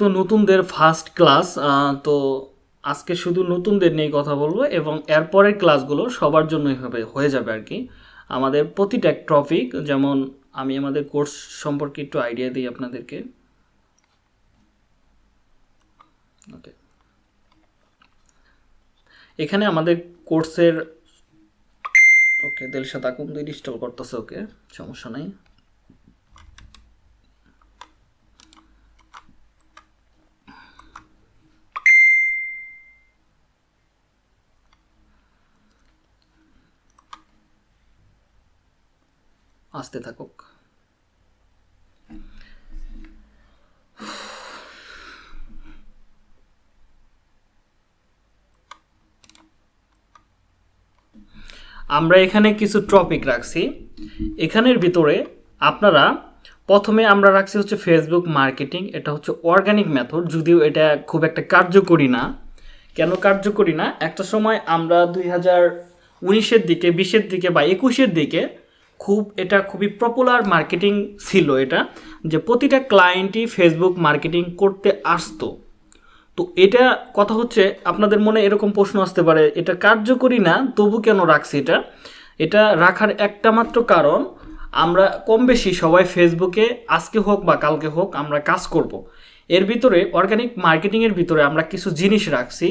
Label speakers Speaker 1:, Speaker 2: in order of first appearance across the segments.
Speaker 1: তো নতুনদের first class তো আজকে শুধু নতুনদের নিয়ে কথা বলব এবং এরপরের ক্লাসগুলো সবার জন্যই হবে, হয়ে যাবে আর কি। আমাদের প্রতিটা টপিক যেমন আমি আমাদের কোর্স সম্পর্কে একটু আইডিয়া দিই আপনাদেরকে। ওকে এখানে আমাদের কোর্সের ওকে দিলশাদ আকুন্দ ইনস্টল করতেছে ওকে সমস্যা নাই। আসতে থাকুক। আমরা এখানে কিছু টপিক রাখছি। এখানের ভিতরে আপনারা প্রথমে আমরা রাখছি হচ্ছে ফেসবুক মার্কেটিং, এটা হচ্ছে অর্গানিক মেথড যদিও এটা খুব একটা কার্যকরী না। কেন কার্যকরী না? একটা সময় আমরা দুই হাজার উনিশের দিকে, বিশের দিকে বা একুশের দিকে খুব, এটা খুবই পপুলার মার্কেটিং ছিল এটা, যে প্রতিটা ক্লায়েন্টই ফেসবুক মার্কেটিং করতে আসতো তো এটা কথা হচ্ছে, আপনাদের মনে এরকম প্রশ্ন আসতে পারে, এটা কার্যকরী না, তবু কেন রাখছি এটা এটা রাখার একটা মাত্র কারণ, আমরা কম বেশি সবাই ফেসবুকে আজকে হোক বা কালকে হোক আমরা কাজ করব। এর ভিতরে অর্গানিক মার্কেটিংয়ের ভিতরে আমরা কিছু জিনিস রাখছি,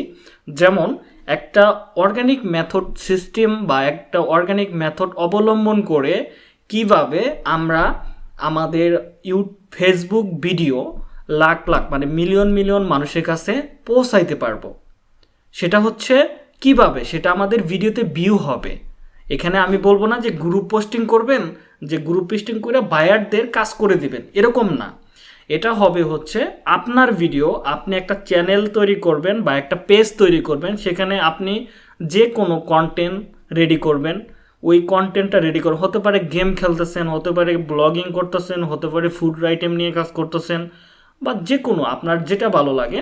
Speaker 1: যেমন একটা অর্গানিক মেথড সিস্টেম বা একটা অর্গানিক মেথড অবলম্বন করে কীভাবে আমরা আমাদের ইউ ফেসবুক ভিডিও লাখ লাখ মানে মিলিয়ন মিলিয়ন মানুষের কাছে পৌঁছাইতে পারব। সেটা হচ্ছে কীভাবে? সেটা আমাদের ভিডিওতে ভিউ হবে। এখানে আমি বলব না যে গ্রুপ পোস্টিং করবেন, যে গ্রুপ পোস্টিং করে বায়ারদের কাজ করে দিবেন। এরকম না। এটা হবে হচ্ছে আপনার ভিডিও আপনি একটা চ্যানেল তৈরি করবেন বা একটা পেজ তৈরি করবেন, সেখানে আপনি যে কোনো কন্টেন্ট রেডি করবেন। ওই কন্টেন্টটা রেডি করবেন হতে পারে গেম খেলতেছেন, হতে পারে ব্লগিং করতেছেন, হতে পারে ফুড আইটেম নিয়ে কাজ করতেছেন, বা যে কোনো আপনার যেটা ভালো লাগে।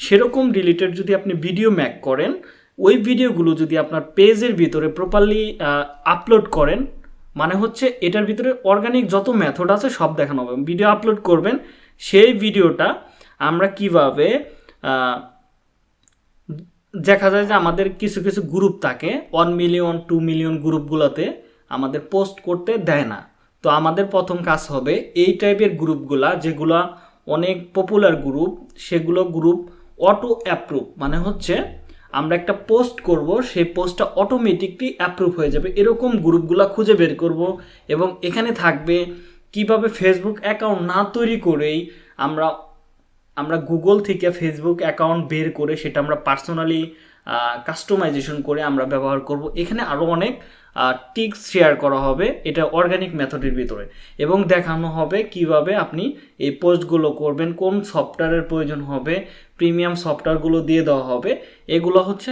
Speaker 1: সেরকম রিলেটেড যদি আপনি ভিডিও ম্যাক করেন, ওই ভিডিওগুলো যদি আপনার পেজের ভিতরে প্রপারলি আপলোড করেন মানে হচ্ছে এটার ভিতরে অর্গানিক যত মেথড আছে সব দেখানো হবে। ভিডিও আপলোড করবেন সেই ভিডিওটা আমরা কীভাবে দেখা যায় যে আমাদের কিছু কিছু গ্রুপ থাকে ওয়ান মিলিয়ন টু মিলিয়ন গ্রুপগুলোতে আমাদের পোস্ট করতে দেয় না। তো আমাদের প্রথম কাজ হবে এই টাইপের গ্রুপগুলা যেগুলা অনেক পপুলার গ্রুপ সেগুলো গ্রুপ অটো অ্যাপ্রুভ মানে হচ্ছে আমরা একটা পোস্ট করব, সেই পোস্টটা অটোমেটিকলি অ্যাপ্রুভ হয়ে যাবে। এরকম গ্রুপগুলো খুঁজে বের করব এবং এখানে থাকবে কীভাবে ফেসবুক অ্যাকাউন্ট না তৈরি করেই আমরা আমরা গুগল থেকে ফেসবুক অ্যাকাউন্ট বের করে সেটা আমরা পার্সোনালি কাস্টমাইজেশন করে আমরা ব্যবহার করব। এখানে আরও অনেক টিক্স শেয়ার করা হবে এটা অর্গানিক মেথডের ভিতরে। এবং দেখানো হবে কীভাবে আপনি এই পোস্টগুলো করবেন, কোন সফটওয়্যারের প্রয়োজন হবে প্রিমিয়াম সফটওয়্যারগুলো দিয়ে দেওয়া হবে। এগুলো হচ্ছে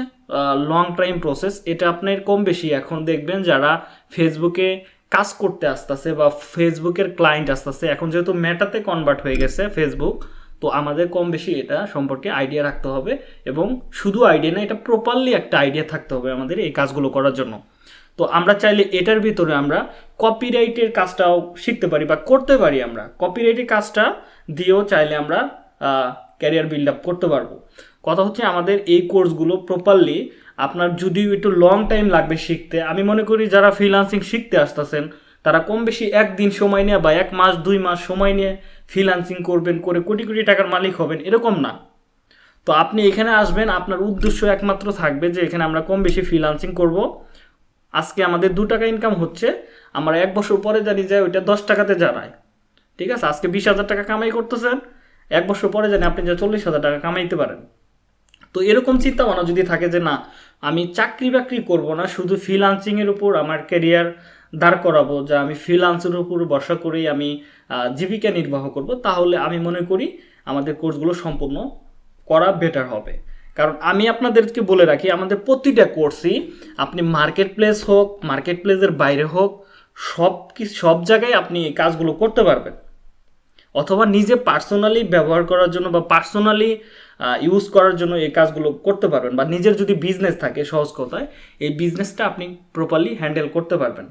Speaker 1: লং টাইম প্রসেস এটা আপনার কম বেশি। এখন দেখবেন যারা ফেসবুকে কাজ করতে আসতেছে বা ফেসবুকের ক্লায়েন্ট আসতেছে। এখন যেহেতু মেটাতে কনভার্ট হয়ে গেছে ফেসবুক তো আমাদের কম বেশি এটা সম্পর্কে আইডিয়া রাখতে হবে এবং শুধু আইডিয়া না, এটা প্রপারলি একটা আইডিয়া থাকতে হবে আমাদের এই কাজগুলো করার জন্য। তো আমরা চাইলে এটার ভিতরে আমরা কপিরাইটের কাজটাও শিখতে পারি বা করতে পারি আমরা। কপিরাইটের কাজটা দিয়েও চাইলে আমরা ক্যারিয়ার বিল্ড আপ করতে পারব। কথা হচ্ছে আমাদের এই কোর্সগুলো প্রপারলি আপনার যদিও একটু লং টাইম লাগবে শিখতে, আমি মনে করি যারা ফ্রিলান্সিং শিখতে আসতেছেন, তারা কম বেশি একদিন সময় নিয়ে বা এক মাস, দুই মাস সময় নিয়ে ফ্রিলান্সিং করবেন, করে কোটি কোটি টাকার মালিক হবেন, এরকম না। তো আপনি এখানে আসবেন, আপনার উদ্দেশ্য একমাত্র থাকবে যে এখানে আমরা কম বেশি ফ্রিলান্সিং করব। আজকে আমাদের দু টাকা ইনকাম হচ্ছে, আমরা এক বছর পরে জানি যে ওইটা দশ টাকাতে জানায়। ঠিক আছে? আজকে বিশ হাজার টাকা কামাই করতেছেন, এক বছর পরে জানি আপনি যে চল্লিশ হাজার টাকা কামাইতে পারেন। তো এরকম চিন্তা ভাবনা যদি থাকে যে না আমি চাকরি বাকরি করব না, শুধু ফ্রিলান্সিংয়ের উপর আমার ক্যারিয়ার দাঁড় করাবো, যে আমি ফ্রিলান্সের উপর ভরসা করেই আমি জীবিকা নির্বাহ করব, তাহলে আমি মনে করি আমাদের কোর্সগুলো সম্পূর্ণ করা বেটার হবে। কারণ আমি আপনাদেরকে বলে রাখি, আমাদের প্রতিটা কোর্সই আপনি মার্কেট প্লেস হোক মার্কেট প্লেসের বাইরে হোক, সব কি, সব জায়গায় আপনি এই কাজগুলো করতে পারবেন। অথবা নিজে পার্সোনালি ব্যবহার করার জন্য বা পার্সোনালি ইউজ করার জন্য এই কাজগুলো করতে পারবেন বা নিজের যদি বিজনেস থাকে সহজ কথায়, এই বিজনেসটা আপনি প্রপারলি হ্যান্ডেল করতে পারবেন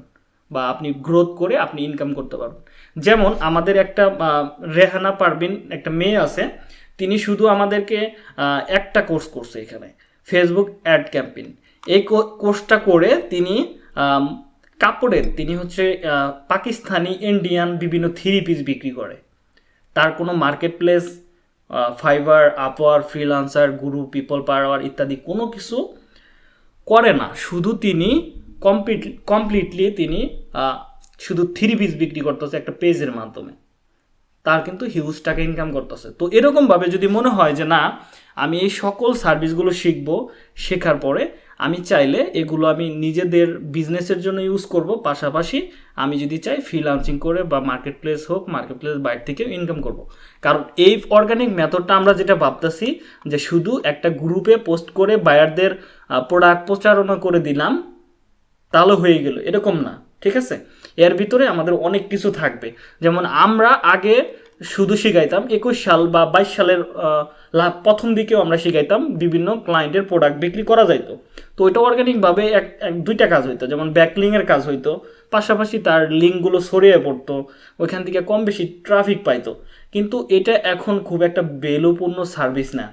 Speaker 1: বা আপনি গ্রোথ করে আপনি ইনকাম করতে পারবেন। যেমন আমাদের একটা রেহানা পারবিন একটা মেয়ে আছে, তিনি শুধু আমাদেরকে একটা কোর্স করছে এখানে ফেসবুক অ্যাড ক্যাম্পেইন এই কোর্সটা করে তিনি কাপড়ের, তিনি হচ্ছে পাকিস্তানি ইন্ডিয়ান বিভিন্ন থ্রি পিস বিক্রি করে। তার কোনো marketplace Fiverr Upwork freelancer Guru people power ইত্যাদি কোনো কিছু করে না। শুধু তিনি কমপ্লিট কমপ্লিটলি তিনি শুধু থ্রি পিস বিক্রি করতেছে একটা পেজের মাধ্যমে। তার কিন্তু হিউজ টাকা ইনকাম করতেছে। তো এরকমভাবে যদি মনে হয় যে না, আমি এই সকল সার্ভিসগুলো শিখব শেখার পরে, আমি চাইলে এগুলো আমি নিজেদের বিজনেসের জন্য ইউজ করব। পাশাপাশি আমি যদি চাই ফ্রিলান্সিং করে বা মার্কেট প্লেস হোক মার্কেট প্লেস বাইরে থেকেও ইনকাম করব। কারণ এই অর্গানিক মেথডটা আমরা যেটা ভাবতেছি যে শুধু একটা গ্রুপে পোস্ট করে বায়ারদের প্রোডাক্ট প্রচারণা করে দিলাম, তাহলে হয়ে গেল। এরকম না, ঠিক আছে? এর ভিতরে আমাদের অনেক কিছু থাকবে। যেমন আমরা আগে শুধু শিখাইতাম, একুশ সাল বা বাইশ সালের প্রথম দিকেও আমরা শিখাইতাম বিভিন্ন ক্লায়েন্টের প্রোডাক্ট বিক্রি করা যাইতো। তো ওইটা অর্গানিকভাবে এক এক, দুইটা কাজ হইতো, যেমন ব্যাকলিংয়ের কাজ হইতো, পাশাপাশি তার লিঙ্কগুলো ছড়িয়ে পড়তো, ওইখান থেকে কম বেশি ট্রাফিক পাইতো। কিন্তু এটা এখন খুব একটা বেলুপূর্ণ সার্ভিস না।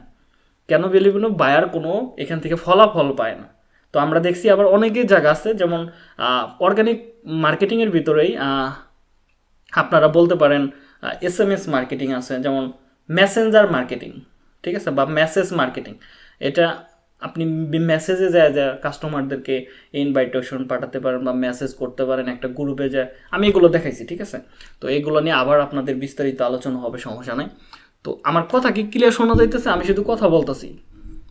Speaker 1: কেন বেলুপূর্ণ? বায়ার কোনো এখান থেকে ফলাফল পায় না। তো আমরা দেখছি আবার অনেকেই জায়গা আছে, যেমন অর্গানিক মার্কেটিংয়ের ভিতরেই আপনারা বলতে পারেন এস এম এস মার্কেটিং আছে, যেমন মেসেঞ্জার মার্কেটিং ঠিক আছে, বা মেসেজ মার্কেটিং এটা আপনি মেসেজে যায় যা কাস্টমারদেরকে ইনভাইটেশন পাঠাতে পারেন বা মেসেজ করতে পারেন একটা গ্রুপে যায়। আমি এগুলো দেখাইছি, ঠিক আছে? তো এগুলো নিয়ে আবার আপনাদের বিস্তারিত আলোচনা হবে, সমস্যা নাই। তো আমার কথা কি ক্লিয়ার শোনা যাইতেছে? আমি শুধু কথা বলতেছি।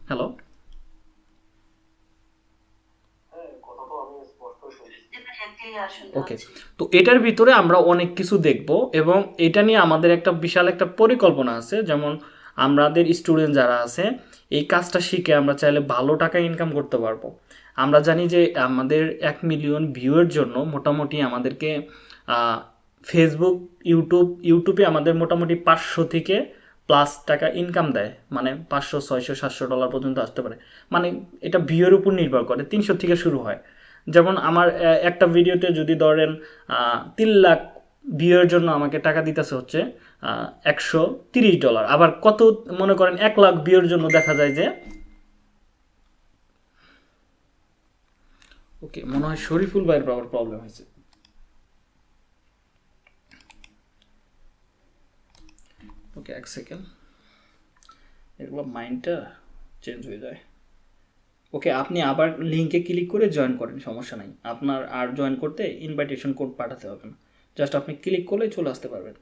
Speaker 1: হ্যালো ওকে তো এটার ভিতরে আমরা অনেক কিছু দেখব এবং এটা নিয়ে আমাদের একটা বিশাল একটা পরিকল্পনা আছে। যেমন আমাদের স্টুডেন্ট যারা আছে এই কাজটা শিখে আমরা চাইলে ভালো টাকা ইনকাম করতে পারব। আমরা জানি যে আমাদের এক মিলিয়ন ভিউয়ের জন্য মোটামুটি আমাদেরকে ফেসবুক ইউটিউব ইউটিউবে আমাদের মোটামুটি পাঁচশো থেকে প্লাস টাকা ইনকাম দেয়। মানে পাঁচশো ছয়শো সাতশো ডলার পর্যন্ত আসতে পারে। মানে এটা ভিউয়ের উপর নির্ভর করে। তিনশো থেকে শুরু হয়। যেমন আমার একটা ভিডিওতে যদি ধরেন তিন লাখ ভিউয়ের জন্য আমাকে টাকা দিতেছে হচ্ছে একশো তিরিশ ডলার আবার কত, মনে করেন এক লাখ ভিউয়ের জন্য দেখা যায় যে, ওকে, মনে হয় শরীফুল ভাইয়ের আবার প্রবলেম হয়েছে। ওকে, এক সেকেন্ড এগুলো মাইন্ডটা চেঞ্জ হয়ে যায়। ওকে, আপনি আবার লিঙ্কে ক্লিক করে জয়েন করেন, সমস্যা নাই। আপনার আর জয়েন করতে ইনভাইটেশন কোড পাঠাতে হবে না। জাস্ট আপনি ক্লিক করলেই চলে আসতে পারবেন।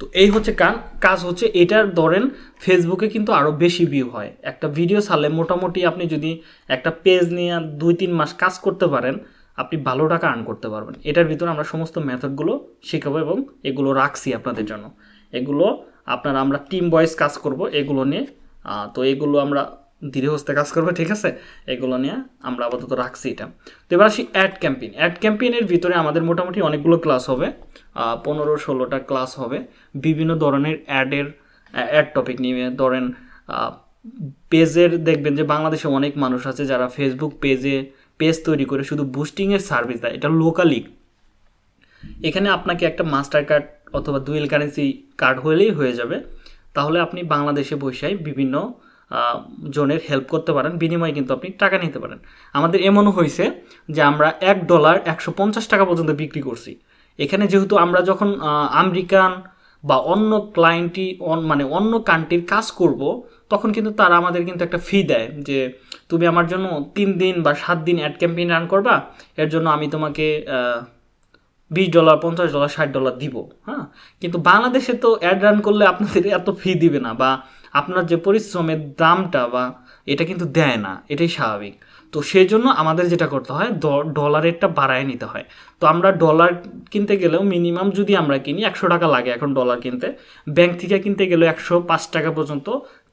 Speaker 1: তো এই হচ্ছে কান, কাজ হচ্ছে এটার ধরেন ফেসবুকে কিন্তু আরও বেশি ভিউ হয়। একটা ভিডিও ছাড়লে মোটামুটি আপনি যদি একটা পেজ নিয়ে দুই তিন মাস কাজ করতে পারেন, আপনি ভালো টাকা আর্ন করতে পারবেন। এটার ভিতরে আমরা সমস্ত মেথডগুলো শেখাবো এবং এগুলো রাখছি আপনাদের জন্য। এগুলো আপনারা আমরা টিম বয়েস কাজ করব, এগুলো নিয়ে। তো এগুলো আমরা ধীরে হস্তে কাজ করবে, ঠিক আছে? এগুলো নিয়ে আমরা আপাতত রাখছি এটা। তো এবার আসি অ্যাড ক্যাম্পেইন অ্যাড ক্যাম্পেইনের ভিতরে আমাদের মোটামুটি অনেকগুলো ক্লাস হবে। পনেরো, ষোলোটা ক্লাস হবে। বিভিন্ন ধরনের অ্যাডের অ্যাড টপিক নিয়ে। ধরেন পেজের দেখবেন যে বাংলাদেশে অনেক মানুষ আছে যারা ফেসবুক পেজে পেজ তৈরি করে শুধু বুস্টিংয়ের সার্ভিস দেয়। এটা লোকালি এখানে আপনাকে একটা মাস্টার কার্ড অথবা ডুয়েল কারেন্সি কার্ড হলেই হয়ে যাবে। তাহলে আপনি বাংলাদেশে বসেই বিভিন্ন জনের হেল্প করতে পারেন, বিনিময়ে কিন্তু আপনি টাকা নিতে পারেন। আমাদের এমনও হয়েছে যে আমরা এক ডলার একশো পঞ্চাশ টাকা পর্যন্ত বিক্রি করছি। এখানে যেহেতু আমরা যখন আমেরিকান বা অন্য ক্লায়েন্টই মানে অন্য কান্ট্রির কাজ করব, তখন কিন্তু তারা আমাদের কিন্তু একটা ফি দেয় যে, তুমি আমার জন্য তিন দিন বা সাত দিন অ্যাড ক্যাম্পেইন রান করবা, এর জন্য আমি তোমাকে বিশ ডলার পঞ্চাশ ডলার ষাট ডলার দিব। হ্যাঁ? কিন্তু বাংলাদেশে তো অ্যাড রান করলে আপনাদের এত ফি দিবে না বা আপনার যে পরিশ্রমের দামটা বা এটা কিন্তু দেয় না, এটাই স্বাভাবিক। তো সেই জন্য আমাদের যেটা করতে হয় ডলারেরটা বাড়ায় নিতে হয়। তো আমরা ডলার কিনতে গেলেও মিনিমাম যদি আমরা কিনি একশো টাকা লাগে এখন ডলার কিনতে ব্যাংক থেকে কিনতে গেলেও একশো পাঁচ টাকা পর্যন্ত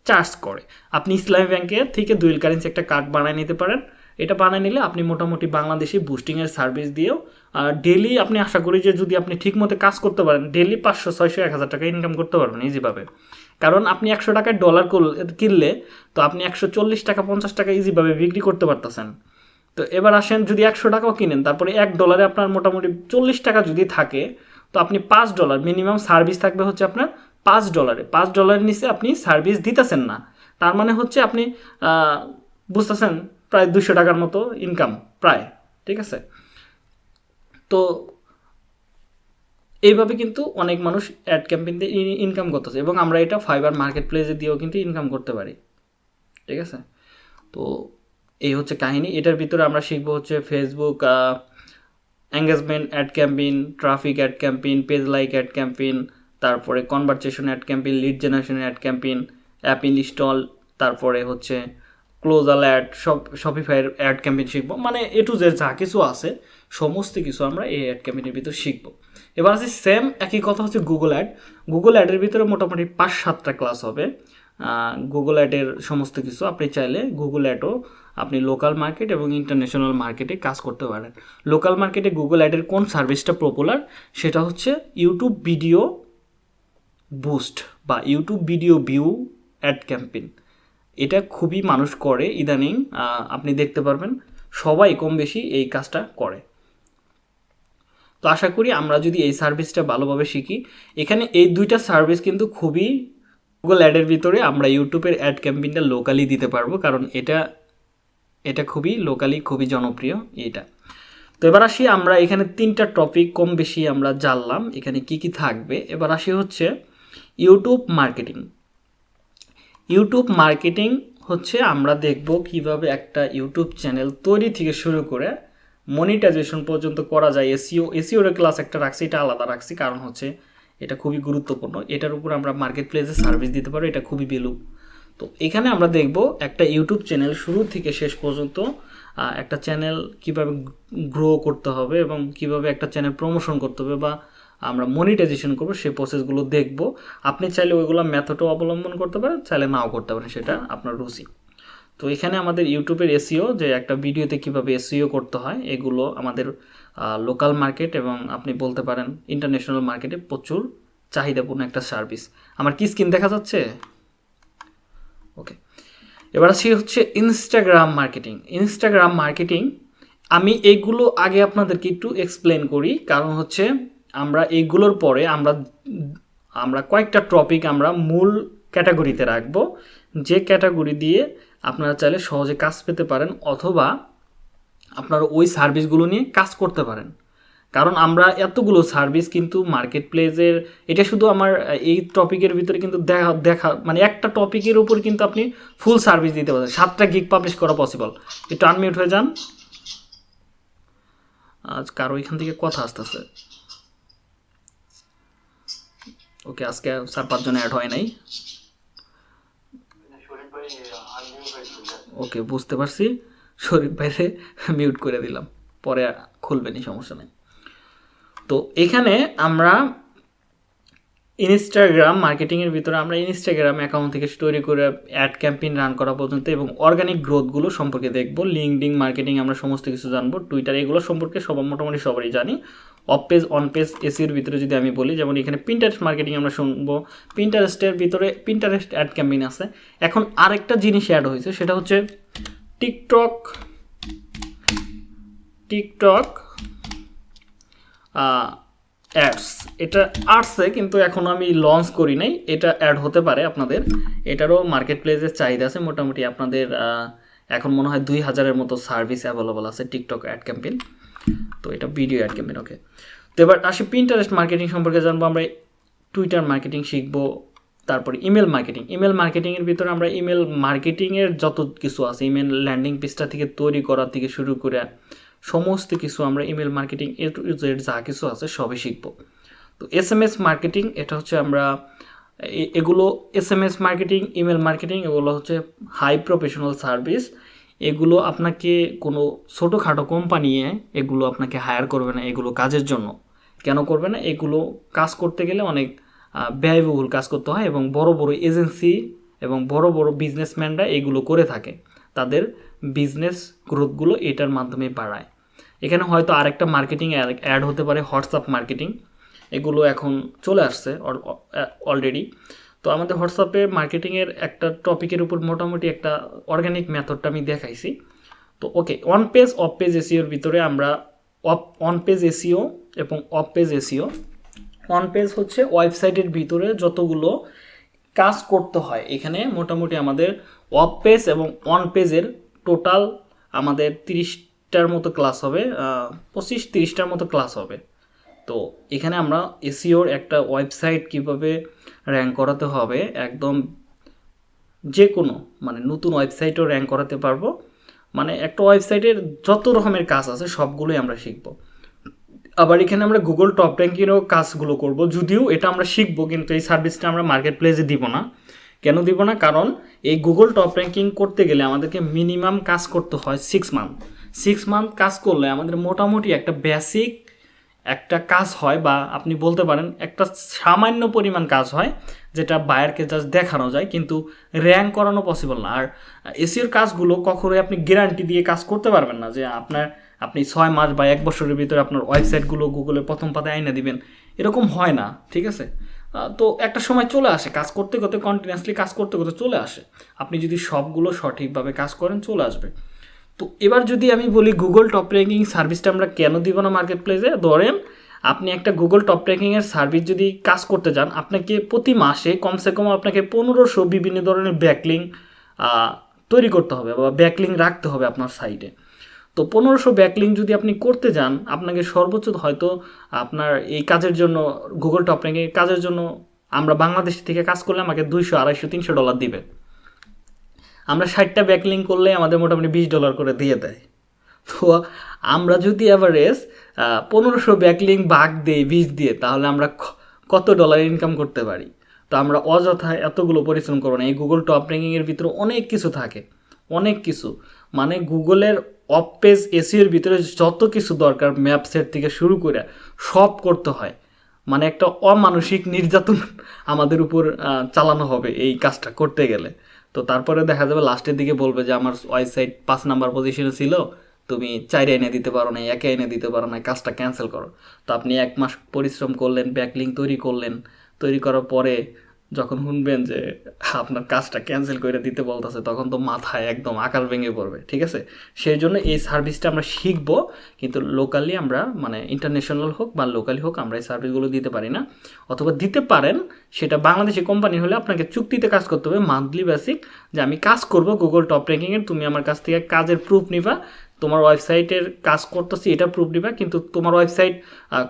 Speaker 1: চার্জ করে। আপনি ইসলামী ব্যাংকে থেকে দুইল কারেন্সি একটা কার্ড বানায় নিতে পারেন। এটা বানায় নিলে আপনি মোটামুটি বাংলাদেশি বুস্টিংয়ের সার্ভিস দিয়েও ডেলি আপনি আশা করি যে যদি আপনি ঠিকমতো কাজ করতে পারেন ডেলি পাঁচশো, ছয়শো, এক হাজার টাকা ইনকাম করতে পারবেন ইজিভাবে কারণ আপনি একশো টাকায় ডলার কিনলে তো আপনি একশো চল্লিশ টাকা, পঞ্চাশ টাকা ইজিভাবে বিক্রি করতে পারতেছেন। তো এবার আসেন, যদি একশো টাকাও কিনেন, তারপরে এক ডলারে আপনার মোটামুটি চল্লিশ টাকা যদি থাকে, তো আপনি পাঁচ ডলার মিনিমাম সার্ভিস থাকবে হচ্ছে আপনার পাঁচ ডলারে পাঁচ ডলারের নিচে আপনি সার্ভিস দিতেছেন না। তার মানে হচ্ছে আপনি বুঝতেছেন, প্রায় দুশো টাকার মতো ইনকাম প্রায়, ঠিক আছে? তো এইভাবে কিন্তু অনেক মানুষ অ্যাড ক্যাম্পেইন দিয়ে ইনকাম করতেছে এবং আমরা এটা ফাইবার মার্কেট প্লেসে দিয়েও কিন্তু ইনকাম করতে পারি। ঠিক আছে? তো এই হচ্ছে কাহিনী। এটার ভিতরে আমরা শিখব হচ্ছে Facebook engagement ad campaign traffic ad campaign page like ad campaign তারপরে conversation ad campaign lead generation ad campaign app install তারপরে হচ্ছে ক্লোজাল অ্যাড সব শপিফাইয়ের অ্যাড ক্যাম্পেইন শিখব। মানে এ টু জেড যা কিছু আছে, সমস্ত কিছু আমরা এই অ্যাড ক্যাম্পেইনের ভিতর শিখব। এবার আছে সেম একই কথা হচ্ছে গুগল অ্যাড গুগল অ্যাডের ভিতরে মোটামুটি পাঁচ, সাতটা ক্লাস হবে। গুগল অ্যাডের সমস্ত কিছু আপনি চাইলে গুগল অ্যাডও আপনি লোকাল মার্কেট এবং ইন্টারন্যাশনাল মার্কেটে কাজ করতে পারেন। লোকাল মার্কেটে গুগল অ্যাডের কোন সার্ভিসটা পপুলার সেটা হচ্ছে ইউটিউব ভিডিও বুস্ট বা YouTube video view ad campaign এটা খুবই মানুষ করে ইদানিং আপনি দেখতে পারবেন। সবাই কম বেশি এই কাজটা করে। তো আশা করি আমরা যদি এই সার্ভিসটা ভালোভাবে শিখি, এখানে এই দুইটা সার্ভিস কিন্তু খুবই গুগল অ্যাডের ভিতরে আমরা ইউটিউবের অ্যাড ক্যাম্পেইনটা লোকালি দিতে পারব, কারণ এটা এটা খুবই লোকালি খুবই জনপ্রিয় এটা তো এবার আসি আমরা এখানে তিনটা টপিক কম বেশি আমরা জানলাম, এখানে কি কি থাকবে। এবার আসি হচ্ছে ইউটিউব মার্কেটিং ইউটিউব মার্কেটিং হচ্ছে আমরা দেখব কীভাবে একটা ইউটিউব চ্যানেল তৈরি থেকে শুরু করে মনিটাইজেশন পর্যন্ত করা যায় এসিও এসিওর ক্লাস একটা রাখছি, এটা আলাদা রাখছি, কারণ হচ্ছে এটা খুবই গুরুত্বপূর্ণ। এটার উপর আমরা মার্কেট প্লেসে সার্ভিস দিতে পারব, এটা খুবই ভ্যালু তো এখানে আমরা দেখব একটা ইউটিউব চ্যানেল শুরু থেকে শেষ পর্যন্ত একটা চ্যানেল কীভাবে গ্রো করতে হবে এবং কীভাবে একটা চ্যানেল প্রমোশন করতে হবে বা আমরা মনিটাইজেশন করব সেই প্রসেসগুলো দেখব। আপনি চাইলে ওইগুলো মেথডও অবলম্বন করতে পারেন, চাইলে নাও করতে পারেন, সেটা আপনার রুচি। তো এখানে আমাদের ইউটিউবের এসিও যে একটা ভিডিওতে কীভাবে এসিও করতে হয়, এগুলো আমাদের লোকাল মার্কেট এবং আপনি বলতে পারেন ইন্টারন্যাশনাল মার্কেটে প্রচুর চাহিদাপূর্ণ একটা সার্ভিস আমার কি স্কিন দেখা যাচ্ছে? ওকে এবার আসি হচ্ছে ইনস্টাগ্রাম মার্কেটিং ইনস্টাগ্রাম মার্কেটিং আমি এইগুলো আগে আপনাদেরকে একটু এক্সপ্লেন করি। কারণ হচ্ছে আমরা এইগুলোর পরে আমরা আমরা কয়েকটা টপিক আমরা মূল ক্যাটাগরিতে রাখব। যে ক্যাটাগরি দিয়ে আপনারা চাইলে সহজে কাজ পেতে পারেন অথবা আপনারা ওই সার্ভিসগুলো নিয়ে কাজ করতে পারেন। কারণ আমরা এতগুলো সার্ভিস কিন্তু মার্কেট প্লেসের এটা শুধু আমার, এই টপিকের ভিতরে কিন্তু দেখা দেখা মানে একটা টপিকের উপর কিন্তু আপনি ফুল সার্ভিস দিতে পারেন সাতটা গিক পাবলিশ করা পসিবল একটু আনমিউট হয়ে যান। আজ কারও এখান থেকে কথা আসতেছে। ওকে, আজকে চার পাঁচজন অ্যাড হয় নাই। ওকে, বুঝতে পারছি। শরীর বাইরে মিউট করে দিলাম। পরে খুলবেনি সমস্যা নেই। তো এখানে আমরা ইনস্টাগ্রাম মার্কেটিংয়ের ভিতরে আমরা ইনস্টাগ্রাম অ্যাকাউন্ট থেকে তৈরি করে অ্যাড ক্যাম্পেইন রান করা পর্যন্ত এবং অর্গানিক গ্রোথগুলো সম্পর্কে দেখব। লিঙ্কডিং মার্কেটিং আমরা সমস্ত কিছু জানব। টুইটার এগুলো সম্পর্কে সব মোটামুটি সবারই জানি। অফ পেজ অন পেজ এসির ভিতরে যদি আমি বলি, যেমন এখানে প্রিন্টারেস্ট মার্কেটিং আমরা শুনব। প্রিন্টারেস্টের ভিতরে প্রিন্টারেস্ট অ্যাড ক্যাম্পেইন আছে। এখন আরেকটা জিনিস অ্যাড হয়েছে, সেটা হচ্ছে টিকটক টিকটক অ্যাডস এটা আসছে, কিন্তু এখন আমি লঞ্চ করি নাই। এটা অ্যাড হতে পারে আপনাদের। এটারও মার্কেট প্লেসের চাহিদা আছে মোটামুটি আপনাদের এখন মনে হয় দুই হাজারের মতো সার্ভিস অ্যাভেলেবল আছে টিকটক অ্যাড ক্যাম্পেইন তো এটা ভিডিও অ্যাড ক্যাম্পেইন ওকে তো এবার আসি পিন্টারেস্ট মার্কেটিং সম্পর্কে জানব, আমরা টুইটার মার্কেটিং শিখব, তারপরে ইমেল মার্কেটিং ইমেল মার্কেটিংয়ের ভিতরে আমরা ইমেল মার্কেটিংয়ের যত কিছু আছে ইমেল ল্যান্ডিং পেজটা থেকে তৈরি করা থেকে শুরু করে সমস্ত কিছু আমরা email marketing A to Z যা কিছু আছে সবই শিখব। তো এস এম এস মার্কেটিং এটা হচ্ছে আমরা এগুলো S M S marketing email marketing এগুলো হচ্ছে হাই প্রফেশনাল সার্ভিস এগুলো আপনাকে কোনো ছোটোখাটো কোম্পানি এগুলো আপনাকে হায়ার করবে না এগুলো কাজের জন্য। কেন করবে না? এগুলো কাজ করতে গেলে অনেক ব্যয়বহুল কাজ করতে হয় এবং বড় বড় এজেন্সি এবং বড় বড় বিজনেসম্যানরা এগুলো করে থাকে। তাদের বিজনেস গ্রোথগুলো এটার মাধ্যমে বাড়ায়। এখানে হয়তো আরেকটা মার্কেটিং অ্যাড হতে পারে হোয়াটসঅ্যাপ মার্কেটিং এগুলো এখন চলে আসছে অলরেডি তো আমাদের হোয়াটসঅ্যাপে মার্কেটিংয়ের একটা টপিকের উপর মোটামুটি একটা অর্গানিক মেথডটা আমি দেখাইছি। তো okay on page off page এসিওর ভিতরে আমরা অফ অন পেজ এসিও এবং off page SEO on page হচ্ছে ওয়েবসাইটের ভিতরে যতগুলো কাজ করতে হয়, এখানে মোটামুটি আমাদের অফ পেজ এবং অন পেজের টোটাল আমাদের তিরিশটার মতো ক্লাস হবে পঁচিশ তিরিশটার মতো ক্লাস হবে। তো এখানে আমরা এসিওর একটা ওয়েবসাইট কীভাবে র্যাঙ্ক করাতে হবে, একদম যে কোনো মানে নতুন ওয়েবসাইটও র্যাঙ্ক করাতে পারব। মানে একটা ওয়েবসাইটের যত রকমের কাজ আছে, সবগুলোই আমরা শিখব। আবার এখানে আমরা গুগল টপ র্যাঙ্কিংয়েরও কাজগুলো করব, যদিও এটা আমরা শিখব, কিন্তু এই সার্ভিসটা আমরা মার্কেট প্লেসে দিব না। কেন দিব না? কারণ এই গুগল টপ র্যাঙ্কিং করতে গেলে আমাদেরকে মিনিমাম কাজ করতে হয় সিক্স মান্থ সিক্স মান্থ কাজ করলে আমাদের মোটামুটি একটা বেসিক একটা কাজ হয় বা আপনি বলতে পারেন একটা সামান্য পরিমাণ কাজ হয় যেটা বায়ারকে জাস্ট দেখানো যায়, কিন্তু র্যাঙ্ক করানো পসিবল না। আর এসিওর কাজগুলো কখনোই আপনি গ্যারান্টি দিয়ে কাজ করতে পারবেন না যে আপনার, আপনি ছয় মাস বা এক বছরের ভিতরে আপনার ওয়েবসাইটগুলো গুগলে প্রথম পাতায় আইনা দিবেন। এরকম হয় না, ঠিক আছে? তো একটা সময় চলে আসে, কাজ করতে করতে কন্টিনিউয়াসলি কাজ করতে করতে চলে আসে। আপনি যদি সবগুলো সঠিকভাবে কাজ করেন, চলে আসবে। তো এবার যদি আমি বলি গুগল টপ র্যাঙ্কিং সার্ভিসটা আমরা কেন দিব না মার্কেট প্লেসে ধরেন, আপনি একটা গুগল টপ র্যাঙ্কিংয়ের সার্ভিস যদি কাজ করতে যান আপনাকে প্রতি মাসে কমসে কম আপনাকে পনেরোশো বিভিন্ন ধরনের ব্যাকলিং তৈরি করতে হবে বা ব্যাকলিং রাখতে হবে আপনার সাইটে তো পনেরোশো ব্যাকলিং যদি আপনি করতে যান, আপনাকে সর্বোচ্চ হয়তো আপনার এই কাজের জন্য গুগল টপ র্যাঙ্কিং কাজের জন্য আমরা বাংলাদেশ থেকে কাজ করলে আমাকে দুইশো, আড়াইশো, তিনশো ডলার দিবে। আমরা ষাটটা ব্যাকলিং করলে আমাদের মোটামুটি বিশ ডলার করে দিয়ে দেয়। তো আমরা যদি অ্যাভারেজ পনেরোশো ব্যাকলিং বাগ দিই বিশ দিয়ে, তাহলে আমরা কত ডলার ইনকাম করতে পারি? তো আমরা অযথায় এতগুলো পরিশ্রম করব না। এই গুগল টপ র্যাঙ্কিংয়ের ভিতরে অনেক কিছু থাকে। অনেক কিছু। মানে গুগলের অফ পেজ এসিওর ভিতরে যত কিছু দরকার ম্যাপ সেট থেকে শুরু করে সব করতে হয়। মানে একটা অমানসিক নির্যাতন আমাদের উপর চালানো হবে এই কাজটা করতে গেলে। তো তারপরে দেখা যাবে লাস্টের দিকে বলবে যে আমার ওয়েবসাইট পাঁচ নাম্বার পজিশনে ছিল, তুমি চাইরে এনে দিতে পারো না একে এনে দিতে পারো না কাজটা ক্যান্সেল করো। তো আপনি এক মাস পরিশ্রম করলেন ব্যাকলিং তৈরি করলেন, তৈরি করার পরে যখন শুনবেন যে আপনার কাজটা ক্যান্সেল করে দিতে বলতেছে, তখন তো মাথায় একদম আকার ভেঙে পড়বে, ঠিক আছে? সেই জন্য এই সার্ভিসটা আমরা শিখব, কিন্তু লোকালি আমরা মানে ইন্টারন্যাশনাল হোক বা লোকালি হোক, আমরা এই সার্ভিসগুলো দিতে পারি না। অথবা দিতে পারেন, সেটা বাংলাদেশি কোম্পানি হলে আপনাকে চুক্তিতে কাজ করতে হবে মান্থলি বেসিক যে আমি কাজ করব গুগল টপ র্যাঙ্কিংয়ের তুমি আমার কাছ থেকে কাজের প্রুফ নিবা তোমার ওয়েবসাইটের কাজ করতেছি এটা প্রুফ নিবা কিন্তু তোমার ওয়েবসাইট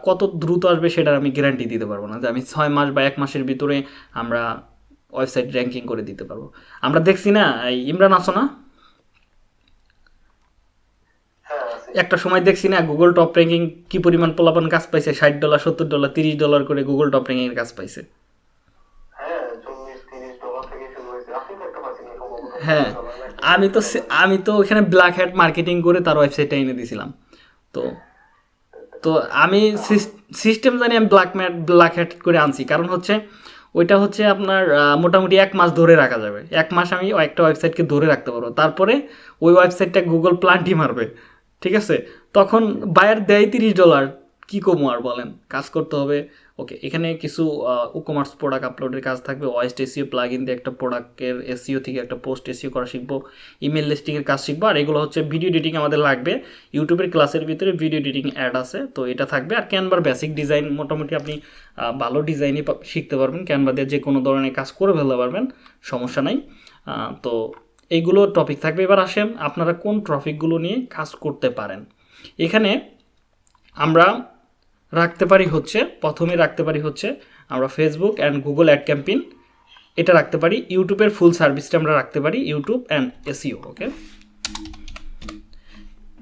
Speaker 1: কত দ্রুত আসবে সেটার আমি গ্যারান্টি দিতে পারব না। যে আমি ছয় মাস বা এক মাসের ভিতরে আমরা ওয়েবসাইট র্যাঙ্কিং করে দিতে পারব। আমরা দেখছি না ইমরান আসো না?
Speaker 2: হ্যাঁ
Speaker 1: একটা সময় দেখছি না গুগল টপ র্যাঙ্কিং কি পরিমাণ পোলাপান কাজ পাইছে? ষাট ডলার সত্তর ডলার তিরিশ ডলার করে গুগল টপ র্যাঙ্কিং এর কাজ পাইছে।
Speaker 2: হ্যাঁ।
Speaker 1: আমি তো আমি তো ওখানে ব্ল্যাক হ্যাট মার্কেটিং করে তার ওয়েবসাইটটা এনে দিয়েছিলাম তো তো আমি সিস্টেম জানি আমি ব্ল্যাক ম্যাট ব্ল্যাক হ্যাট করে আনছি। কারণ হচ্ছে, ওইটা হচ্ছে আপনার মোটামুটি এক মাস ধরে রাখা যাবে। এক মাস আমি একটা ওয়েবসাইটকে ধরে রাখতে পারব। তারপরে ওই ওয়েবসাইটটা গুগল প্লান্টই মারবে। ঠিক আছে? তখন বায়ার দেয় তিরিশ ডলার কী কমো আর বলেন? কাজ করতে হবে। ওকে এখানে কিছু কমার্স প্রোডাক্ট আপলোডের কাজ থাকবে। ওয়েস্ট এসিও প্লাগ ইন দিয়ে একটা প্রোডাক্টের এসিও থেকে একটা পোস্ট এসিও করা শিখব ইমেল লিস্টিংয়ের কাজ শিখব, আর এগুলো হচ্ছে ভিডিও এডিটিং আমাদের লাগবে। ইউটিউবের ক্লাসের ভিতরে ভিডিও এডিটিং অ্যাড আছে, তো এটা থাকবে। আর ক্যানভার বেসিক ডিজাইন মোটামুটি আপনি ভালো ডিজাইনই শিখতে পারবেন। ক্যানভা দিয়ে যে কোনো ধরনের কাজ করে ফেলতে পারবেন, সমস্যা নাই। তো এইগুলো টপিক থাকবে। এবার আসেন, আপনারা কোন টপিকগুলো নিয়ে কাজ করতে পারেন? এখানে আমরা রাখতে পারি হচ্ছে প্রথমে রাখতে পারি হচ্ছে আমরা Facebook and Google ad campaign এটা রাখতে পারি ইউটিউবের ফুল সার্ভিসটা আমরা রাখতে পারি YouTube and SEO okay